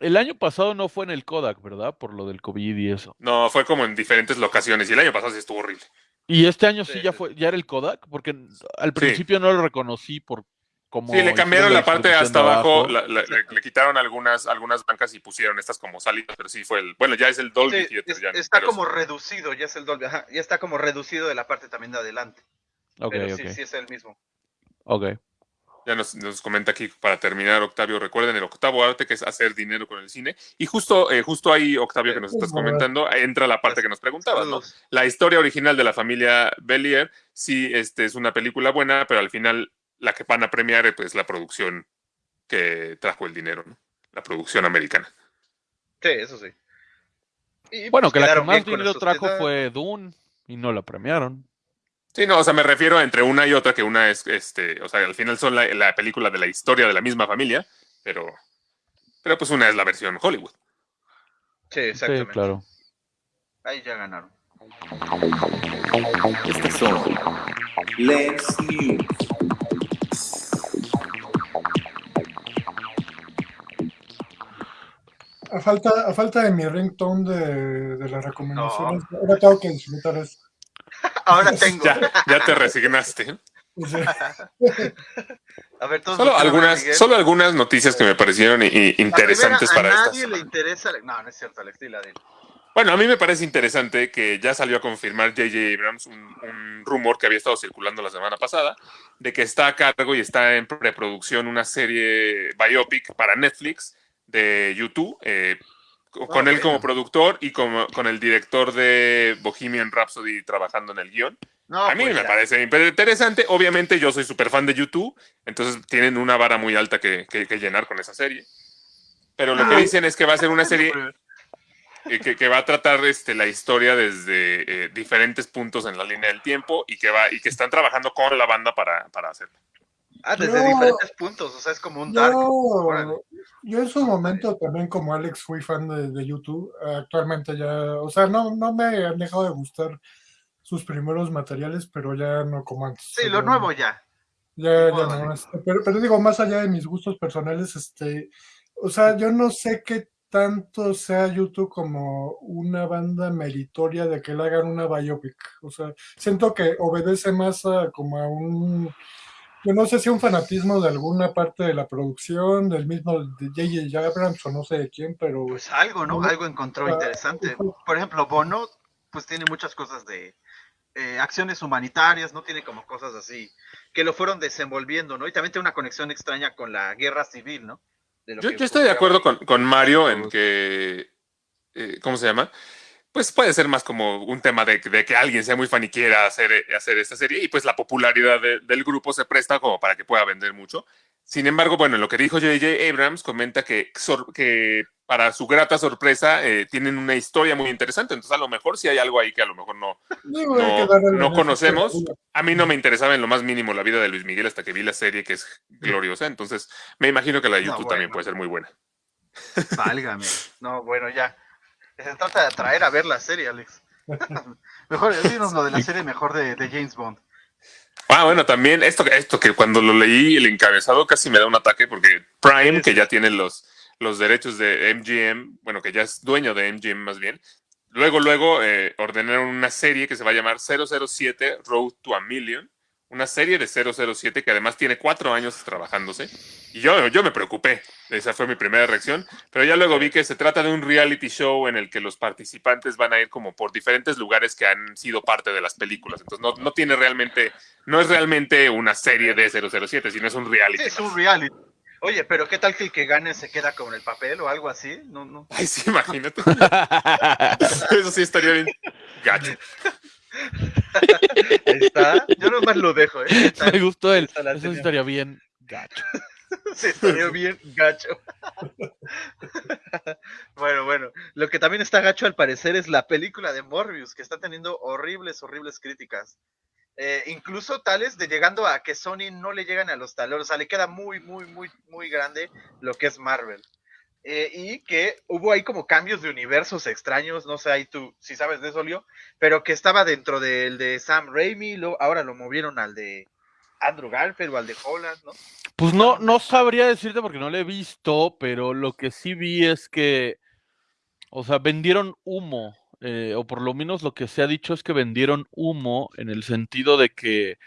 El año pasado no fue en el Kodak, ¿verdad? Por lo del COVID y eso. No, fue como en diferentes locaciones y el año pasado sí estuvo horrible. Y este año sí, Sí, ya sí, fue, ya era el Kodak, porque al principio no lo reconocí por como Sí, le cambiaron la parte distribución hasta de abajo, la- la- le, le quitaron algunas, algunas bancas y pusieron estas como salidas, pero sí fue el, bueno, ya es el Dolby Sí, Theater. es- ya, está pero como reducido, ya es el Dolby. Ajá, ya está como reducido de la parte también de adelante. Ok, pero ok, sí, sí es el mismo. ok. Ya nos, nos comenta aquí para terminar, Octavio, recuerden el octavo arte que es hacer dinero con el cine. Y justo, eh, justo ahí, Octavio, que nos estás comentando, entra la parte que nos preguntabas. La historia original de la familia Bellier, sí, este, es una película buena, pero al final la que van a premiar es pues, la producción que trajo el dinero, ¿no? La producción americana. Sí, eso sí. Y, Bueno, pues, que la que más dinero trajo fue Dune y no la premiaron. Sí, no, o sea, me refiero entre una y otra, que una es, este, o sea, al final son la, la película de la historia de la misma familia, pero, pero pues una es la versión Hollywood. Sí, Sí, exactamente. claro. Ahí ya ganaron. Estas son Let's News. A falta, a falta de mi ringtone de, de las recomendaciones, ahora tengo que disfrutar eso. Ahora tengo. Ya, ya te resignaste. O sea, A ver, todos Solo algunas, Miguel. solo algunas noticias que me parecieron La interesantes primera, para a estas. nadie le interesa. No, no es cierto, Alex, dila, dila. Bueno, a mí me parece interesante que ya salió a confirmar J.J. Abrams un, un rumor que había estado circulando la semana pasada de que está a cargo y está en preproducción una serie biopic para Netflix de YouTube, eh, co- con Ah, él como bueno. productor y como, con el director de Bohemian Rhapsody trabajando en el guion. No, a mí pues me parece interesante. Obviamente yo soy súper fan de YouTube, entonces tienen una vara muy alta que, que- que llenar con esa serie. Pero lo que Ah. dicen es que va a ser una serie eh, que, que va a tratar este, la historia desde eh, diferentes puntos en la línea del tiempo y que va y que están trabajando con la banda para, para hacerlo. Ah, desde Yo- diferentes puntos, o sea, es como un dark. Yo, yo en su momento también como Alex fui fan de, de YouTube, actualmente ya, o sea, no, no me han dejado de gustar sus primeros materiales, pero ya no como antes. Sí, lo nuevo ya. Ya, ya ¿no? este, pero, pero digo, más allá de mis gustos personales, este, o sea, yo no sé qué tanto sea YouTube como una banda meritoria de que le hagan una biopic. O sea, siento que obedece más a como a un, yo no sé si un fanatismo de alguna parte de la producción, del mismo de J.J. Abrams o no sé de quién, pero Pues algo, ¿no? Algo encontró interesante. Por ejemplo, Bono, pues tiene muchas cosas de eh, acciones humanitarias, ¿no? Tiene como cosas así que lo fueron desenvolviendo, ¿no? Y también tiene una conexión extraña con la guerra civil, ¿no? De lo Yo, que yo estoy de acuerdo con, con Mario en que, eh, ¿cómo se llama? Pues puede ser más como un tema de, de que alguien sea muy fan y quiera hacer, eh, hacer esta serie y pues la popularidad de- del grupo se presta como para que pueda vender mucho. Sin embargo, bueno, en lo que dijo J.J. Abrams comenta que, que para su grata sorpresa eh, tienen una historia muy interesante, entonces a lo mejor sí hay algo ahí que a lo mejor no, no, no conocemos. A mí no me interesaba en lo más mínimo la vida de Luis Miguel hasta que vi la serie que es gloriosa, entonces me imagino que la de No, YouTube también puede ser muy buena. Válgame. No, bueno, ya. Se trata de atraer a ver la serie, Alex. mejor, dinos lo de la serie mejor de, de James Bond. Ah, bueno, también esto, esto que cuando lo leí el encabezado casi me da un ataque porque Prime, que ya tiene los, los derechos de MGM, bueno, que ya es dueño de MGM más bien, luego, luego eh, ordenaron una serie que se va a llamar 007 Road to a Million, una serie de 007 que además tiene cuatro años trabajándose. Y yo, yo me preocupé, esa fue mi primera reacción, pero ya luego vi que se trata de un reality show en el que los participantes van a ir como por diferentes lugares que han sido parte de las películas. Entonces no, no tiene realmente, no es realmente una serie de 007, sino es un reality. Sí, es un reality. Oye, pero ¿qué tal que el que gane se queda con el papel o algo así? No, no. Ay, sí, imagínate. Eso sí estaría bien gacho. Ahí está. Yo nomás lo dejo, ¿eh? Está- Me gustó Eso sí tenía. estaría bien gacho. Se salió bien gacho. bueno, bueno. Lo que también está gacho al parecer es la película de Morbius, que está teniendo horribles, horribles críticas. Eh, incluso tales de llegando a que Sony no le llegan a los talones. O sea, le queda muy, muy, muy, muy grande lo que es Marvel. Eh, y que hubo ahí como cambios de universos extraños, no sé ahí tú si sabes de eso, Leo, pero que estaba dentro del de Sam Raimi, lo, ahora lo movieron al de Andrew Garfield o al de Holland, ¿no? Pues no, no sabría decirte porque no lo he visto, pero lo que sí vi es que, o sea, vendieron humo, eh, o por lo menos lo que se ha dicho es que vendieron humo en el sentido de que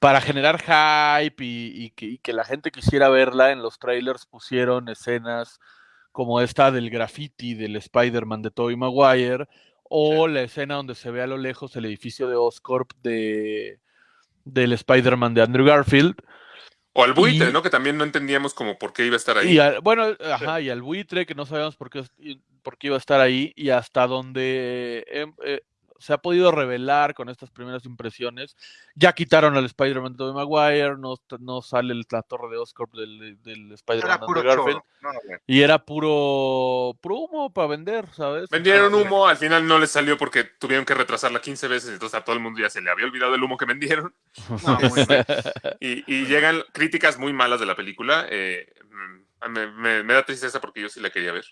para generar hype y, y que, y que la gente quisiera verla, en los trailers pusieron escenas como esta del graffiti del Spider-Man de Tobey Maguire, o la escena donde se ve a lo lejos el edificio de Oscorp de, del Spider-Man de Andrew Garfield. O al buitre, Y- ¿no? Que también no entendíamos como por qué iba a estar ahí. Y al- bueno, ajá, y al buitre, que no sabíamos por qué, por qué iba a estar ahí, y hasta donde em, eh, se ha podido revelar con estas primeras impresiones, ya quitaron al Spider-Man de Tobey Maguire, no, no sale el- la torre de Oscorp del, del Spider-Man de Garfield. No, y era puro, puro humo para vender, ¿sabes? Vendieron humo, al final no les salió porque tuvieron que retrasarla 15 veces, entonces a todo el mundo ya se le había olvidado el humo que vendieron. Y llegan críticas muy malas de la película. eh, mm, me, me- me da tristeza porque yo sí la quería ver.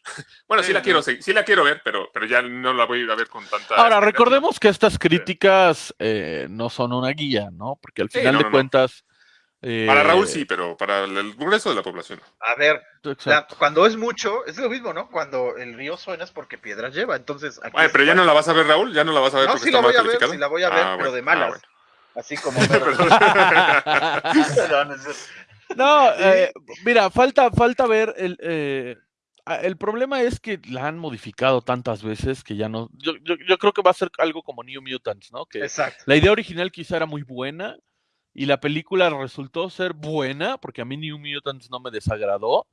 bueno, sí Sí, la sí. quiero, sí, sí la quiero ver, pero, pero ya no la voy a ir a ver con tanta. Ahora, recordemos que estas críticas eh, no son una guía, ¿no? Porque al Sí, final no, de no, no. cuentas... eh, Para Raúl sí, pero para el grueso de la población. A ver, exacto. la- cuando es mucho, es lo mismo, ¿no? Cuando el río suena es porque piedras lleva, entonces... aquí Ay, pero ya no la vas a ver, Raúl, ya no la vas a ver No, porque sí está la voy a ver, sí la voy a ver, Ah, pero bueno, de ah, malas. bueno. Así como. Perdón, cierto. No, eh, mira, falta, falta ver el, eh, el problema es que la han modificado tantas veces que ya no. Yo, yo, yo creo que va a ser algo como New Mutants, ¿no? Que Exacto. la idea original quizá era muy buena y la película resultó ser buena porque a mí New Mutants no me desagradó,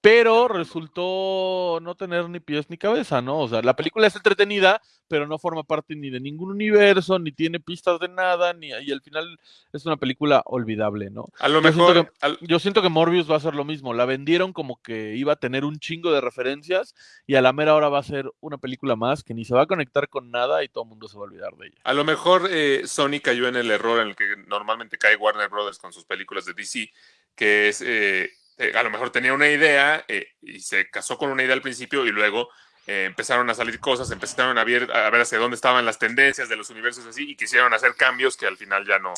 pero resultó no tener ni pies ni cabeza, ¿no? O sea, la película es entretenida, pero no forma parte ni de ningún universo, ni tiene pistas de nada, ni y al final es una película olvidable, ¿no? A lo Yo siento mejor, que- al- Yo siento que Morbius va a ser lo mismo. La vendieron como que iba a tener un chingo de referencias y a la mera hora va a ser una película más que ni se va a conectar con nada y todo el mundo se va a olvidar de ella. a lo mejor eh, Sony cayó en el error en el que normalmente cae Warner Brothers con sus películas de DC, que es, eh, eh, a lo mejor tenía una idea eh, y se casó con una idea al principio y luego eh, empezaron a salir cosas, empezaron a ver, a ver hacia dónde estaban las tendencias de los universos así y quisieron hacer cambios que al final ya no,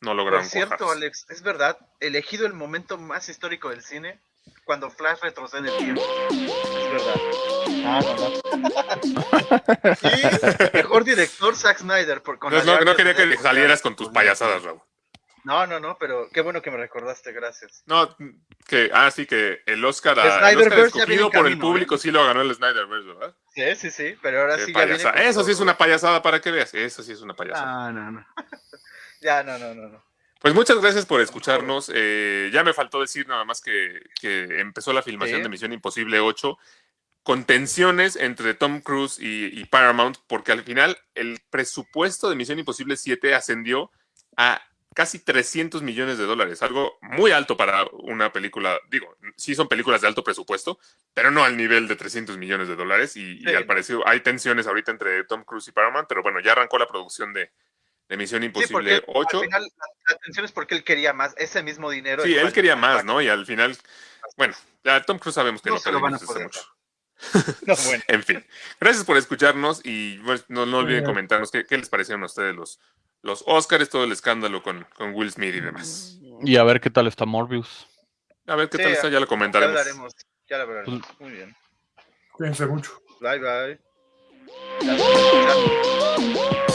no lograron. Por cierto. Alex, es verdad, elegido el momento más histórico del cine, cuando Flash retrocede en el tiempo. Es verdad. Ah, no, no. y mejor director Zack Snyder. Por, con No, no- quería que salieras con tus payasadas, Raúl. No, no, no, pero qué bueno que me recordaste, gracias. No, que, ah, sí, que el Oscar, a- el Oscar escogido por el camino, público sí lo ganó el Snyderverse, ¿verdad? Sí, sí, sí, pero ahora Qué sí ya viene. payasada. con Eso sí es una payasada para que veas. Eso sí es una payasada. No, no, no. ya, no, no, no, no. Pues muchas gracias por escucharnos. Eh, ya me faltó decir nada más que, que empezó la filmación Sí. de Misión Imposible 8 con tensiones entre Tom Cruise y, y Paramount, porque al final el presupuesto de Misión Imposible 7 ascendió a casi 300 millones de dólares, algo muy alto para una película, digo, sí son películas de alto presupuesto, pero no al nivel de 300 millones de dólares y, y Sí. al parecer hay tensiones ahorita entre Tom Cruise y Paramount, pero bueno, ya arrancó la producción de, de Misión Sí, Imposible porque 8. al final la, atención es porque él quería más, ese mismo dinero. Sí, él quería que- más, ¿no? Y al final, bueno, ya Tom Cruise sabemos que No lo se lo van a poder mucho. No, bueno. En fin, gracias por escucharnos y pues, no, no olviden comentarnos qué, qué les parecieron a ustedes los, los Oscars, todo el escándalo con, con Will Smith y demás. Y a ver qué tal está Morbius. A ver qué Sí, tal está, ya lo Ya comentaremos. hablaremos, ya lo hablaremos. Muy bien. Cuídense mucho. Bye, bye. Escucharnos.